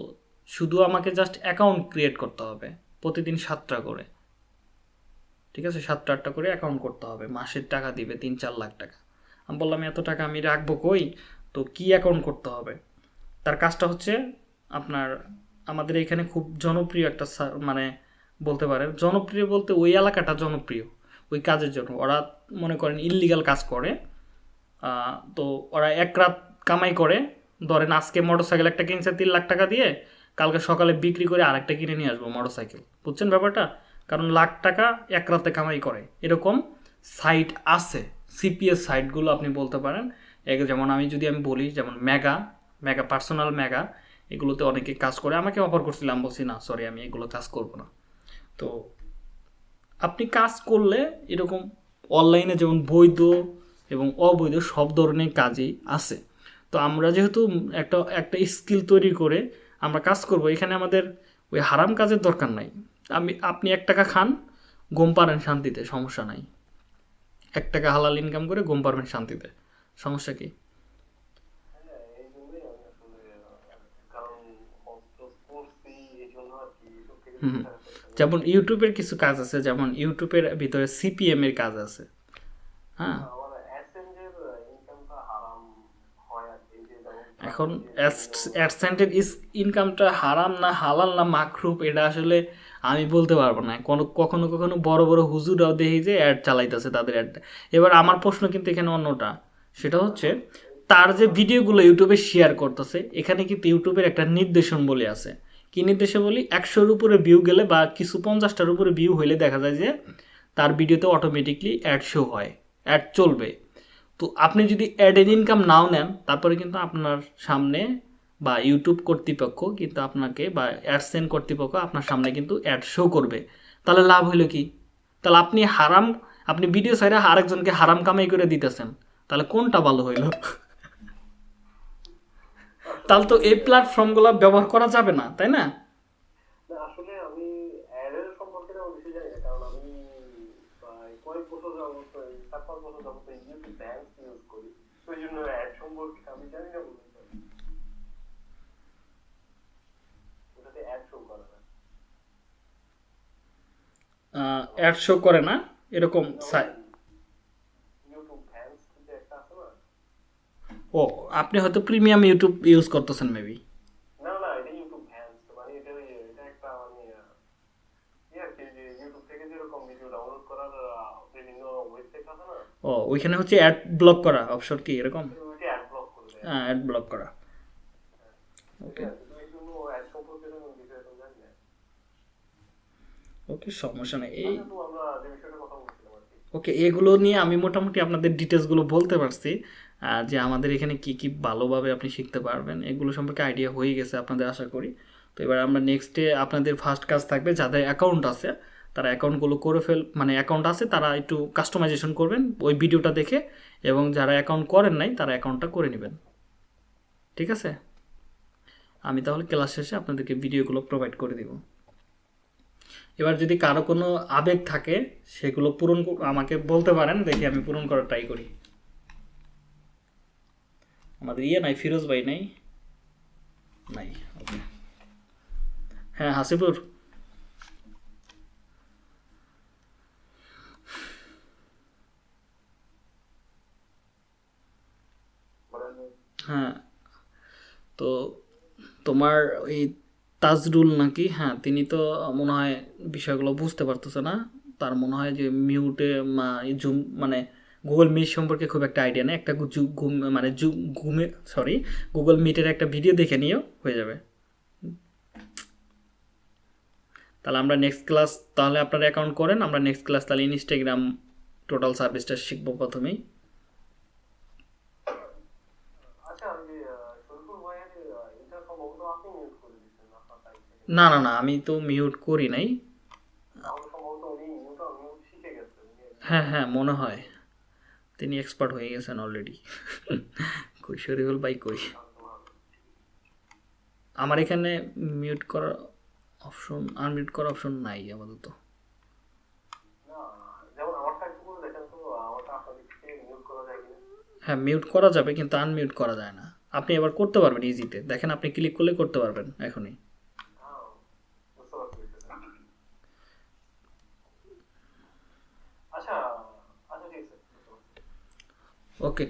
Speaker 1: শুধু আমাকে জাস্ট অ্যাকাউন্ট ক্রিয়েট করতে হবে, প্রতিদিন সাতটা করে। ঠিক আছে? সাতটা আটটা করে অ্যাকাউন্ট করতে হবে। মাসের টাকা দিবে তিন, চার লাখ টাকা। আমি বললাম, এত টাকা আমি রাখব কই? তো কি অ্যাকাউন্ট করতে হবে? তার কাজটা হচ্ছে আপনার, আমাদের এখানে খুব জনপ্রিয় একটা মানে বলতে পারেন, জনপ্রিয় বলতে ওই এলাকাটা জনপ্রিয়, ওই কাজের জন্য। ওরা মনে করেন ইললিগাল কাজ করে তো ওরা এক রাত কামাই করে, ধরেন আজকে মোটর সাইকেল একটা কিনছে তিন লাখ টাকা দিয়ে, কালকে সকালে বিক্রি করে আরেকটা কিনে নিয়ে আসব মোটর সাইকেল বুঝছেন ব্যাপারটা? কারণ লাখ টাকা এক রাতে কামাই করে। এরকম সাইট আছে সিপিএস সাইটগুলো আপনি বলতে পারেন। যেমন আমি যদি আমি বলি, যেমন মেগা মেগা পার্সোনাল মেগা এগুলোতে অনেকে কাজ করে। আমাকে অফার করছিলাম, বলছি, না সরি আমি এগুলো কাজ করব না। তো আপনি কাজ করলে এরকম অনলাইনে যেমন বৈধ এবং অবৈধ সব ধরনের কাজই আছে। তো আমরা যেহেতু একটা একটা স্কিল তৈরি করে আমরা কাজ করব, এখানে আমাদের ওই হারাম কাজের দরকার নাই। আমি, আপনি এক টাকা খান, ঘুম পারেন শান্তিতে, সমস্যা নাই। এক টাকা হালাল ইনকাম করে ঘুম পারবেন শান্তিতে। সমস্যা কি?
Speaker 2: হ্যাঁ
Speaker 1: যেমন ইউটিউবের কিছু কাজ আছে যেমন ইউটিউবের ভিতরে সিপিএম এর কাজ আছে। হ্যাঁ?
Speaker 2: ইনকামটা হারাম হয় যেমন
Speaker 1: এখন অ্যাডসেন্টের ইনকামটা হারাম না হালাল না মাকরুপ এটা আসলে আমি বলতে পারব না। কোনো কখনো কখনো বড় বড় হুজুরাও দেখি যে অ্যাড চালাইতেছে তাদের অ্যাডটা। এবার আমার প্রশ্ন কিন্তু এখানে অন্যটা। সেটা হচ্ছে তার যে ভিডিওগুলো ইউটিউবে শেয়ার করতেছে, এখানে কিন্তু ইউটিউবের একটা নির্দেশন বলে আছে। কি নির্দেশে বলি একশোর উপরে ভিউ গেলে বা কিছু পঞ্চাশটার উপরে ভিউ হইলে দেখা যায় যে তার ভিডিওতে অটোমেটিকলি অ্যাড শো হয় অ্যাড চলবে। তো আপনি যদি অ্যাডের ইনকাম নাও নেন, তারপরে কিন্তু আপনার সামনে বা ইউটিউব কর্তৃপক্ষ কিন্তু আপনাকে বা অ্যাডসেন কর্তৃপক্ষ আপনার সামনে কিন্তু অ্যাড শো করবে। তাহলে লাভ হলো কি? তাহলে আপনি হারাম, আপনি ভিডিও সাইডে আরেকজনকে হারাম কামাই করে দিতেছেন। তাহলে কোনটা ভালো হইল? তাহলে তো এই প্ল্যাটফর্ম প্ল্যাটফর্মগুলো ব্যবহার করা যাবে না তাই না?
Speaker 2: আসলে আমি অ্যাডের সম্পর্কে তেমন বেশি জানি না কারণ আমি কয়েক বছর যাবত এই চার পাঁচ বছর যাবত ইউটিউব ব্যাংক ইউজ করি। জন্য অ্যাড সম্পর্কে আমি জানি না বলতে পারি। ওটাতে অ্যাড শো করে না।
Speaker 1: অ্যাড শো করে না এরকম সাই-
Speaker 2: ইউটিউব ভ্যান্স যে একটা আছে না
Speaker 1: ও আপনি হয়তো প্রিমিয়াম ইউটিউব ইউজ করতেছেন মেবি
Speaker 2: মানে মানে
Speaker 1: ও ওইখানে হচ্ছে অ্যাড ব্লক করা অপশন কি এরকম?
Speaker 2: অ্যাড ব্লক
Speaker 1: হ্যাঁ অ্যাড ব্লক করা।
Speaker 2: জানি না
Speaker 1: ওকে সমস্যা নেই। এই
Speaker 2: আচ্ছা,
Speaker 1: ওকে এগুলো নিয়ে আমি মোটামুটি আপনাদের ডিটেলসগুলো বলতে পারছি। যে আমাদের এখানে কি কি ভালোভাবে আপনি শিখতে পারবেন, এগুলো সম্পর্কে আইডিয়া হয়ে গেছে আপনাদের আশা করি। তো এবার আমরা নেক্সটে আপনাদের ফার্স্ট কাজ থাকবে, যাদের অ্যাকাউন্ট আছে, তারা অ্যাকাউন্টগুলো করে ফেল মানে অ্যাকাউন্ট আছে, তারা একটু কাস্টমাইজেশন করবেন ওই ভিডিওটা দেখে, এবং যারা অ্যাকাউন্ট করেন নাই, তারা অ্যাকাউন্টটা করে নেবেন। ঠিক আছে? আমি তাহলে ক্লাস শেষে আপনাদেরকে ভিডিওগুলো প্রোভাইড করে দিব। এবার যদি কারও কোনো আবেগ থাকে, সেগুলো পূরণ আমাকে বলতে পারেন, দেখি আমি পূরণ করার ট্রাই করি। আমাদের ইয়ে নাই ফিরোজ ভাই নাই নাই হ্যাঁ হাসিপুর হ্যাঁ তো তোমার এই তাজরুল নাকি হ্যাঁ তিনি তো মনে হয় বিষয়গুলো বুঝতে পারতেছে না তার মনে হয় যে মিউটে জুম মানে গুগল মিট সম্পর্কে খুব একটা আইডিয়া নেই। একটা ঘুম মানে ঘুমে সরি গুগল মিটের একটা ভিডিও দেখে নিয়েও হয়ে যাবে। তাহলে আমরা নেক্সট ক্লাস তাহলে আপনারা অ্যাকাউন্ট করেন আমরা নেক্সট ক্লাস তাহলে ইনস্টাগ্রাম টোটাল সার্ভিসটা শিখব প্রথমেই।
Speaker 2: আচ্ছা
Speaker 1: না না না আমি তো মিউট করি নাই। হ্যাঁ হ্যাঁ মনে হয়। তিনি এক্সপার্ট হয়ে গেছেন অলরেডি কই, শরীফুল ভাই কই? আমার এখানে মিউট করার অপশন আনমিউট করার অপশন নাই আপাতত। হ্যাঁ মিউট করা যাবে, কিন্তু আনমিউট করা যায় না। আপনি এবার করতে পারবেন ইজিতে দেখেন, আপনি ক্লিক করলে করতে পারবেন, এখনই। okay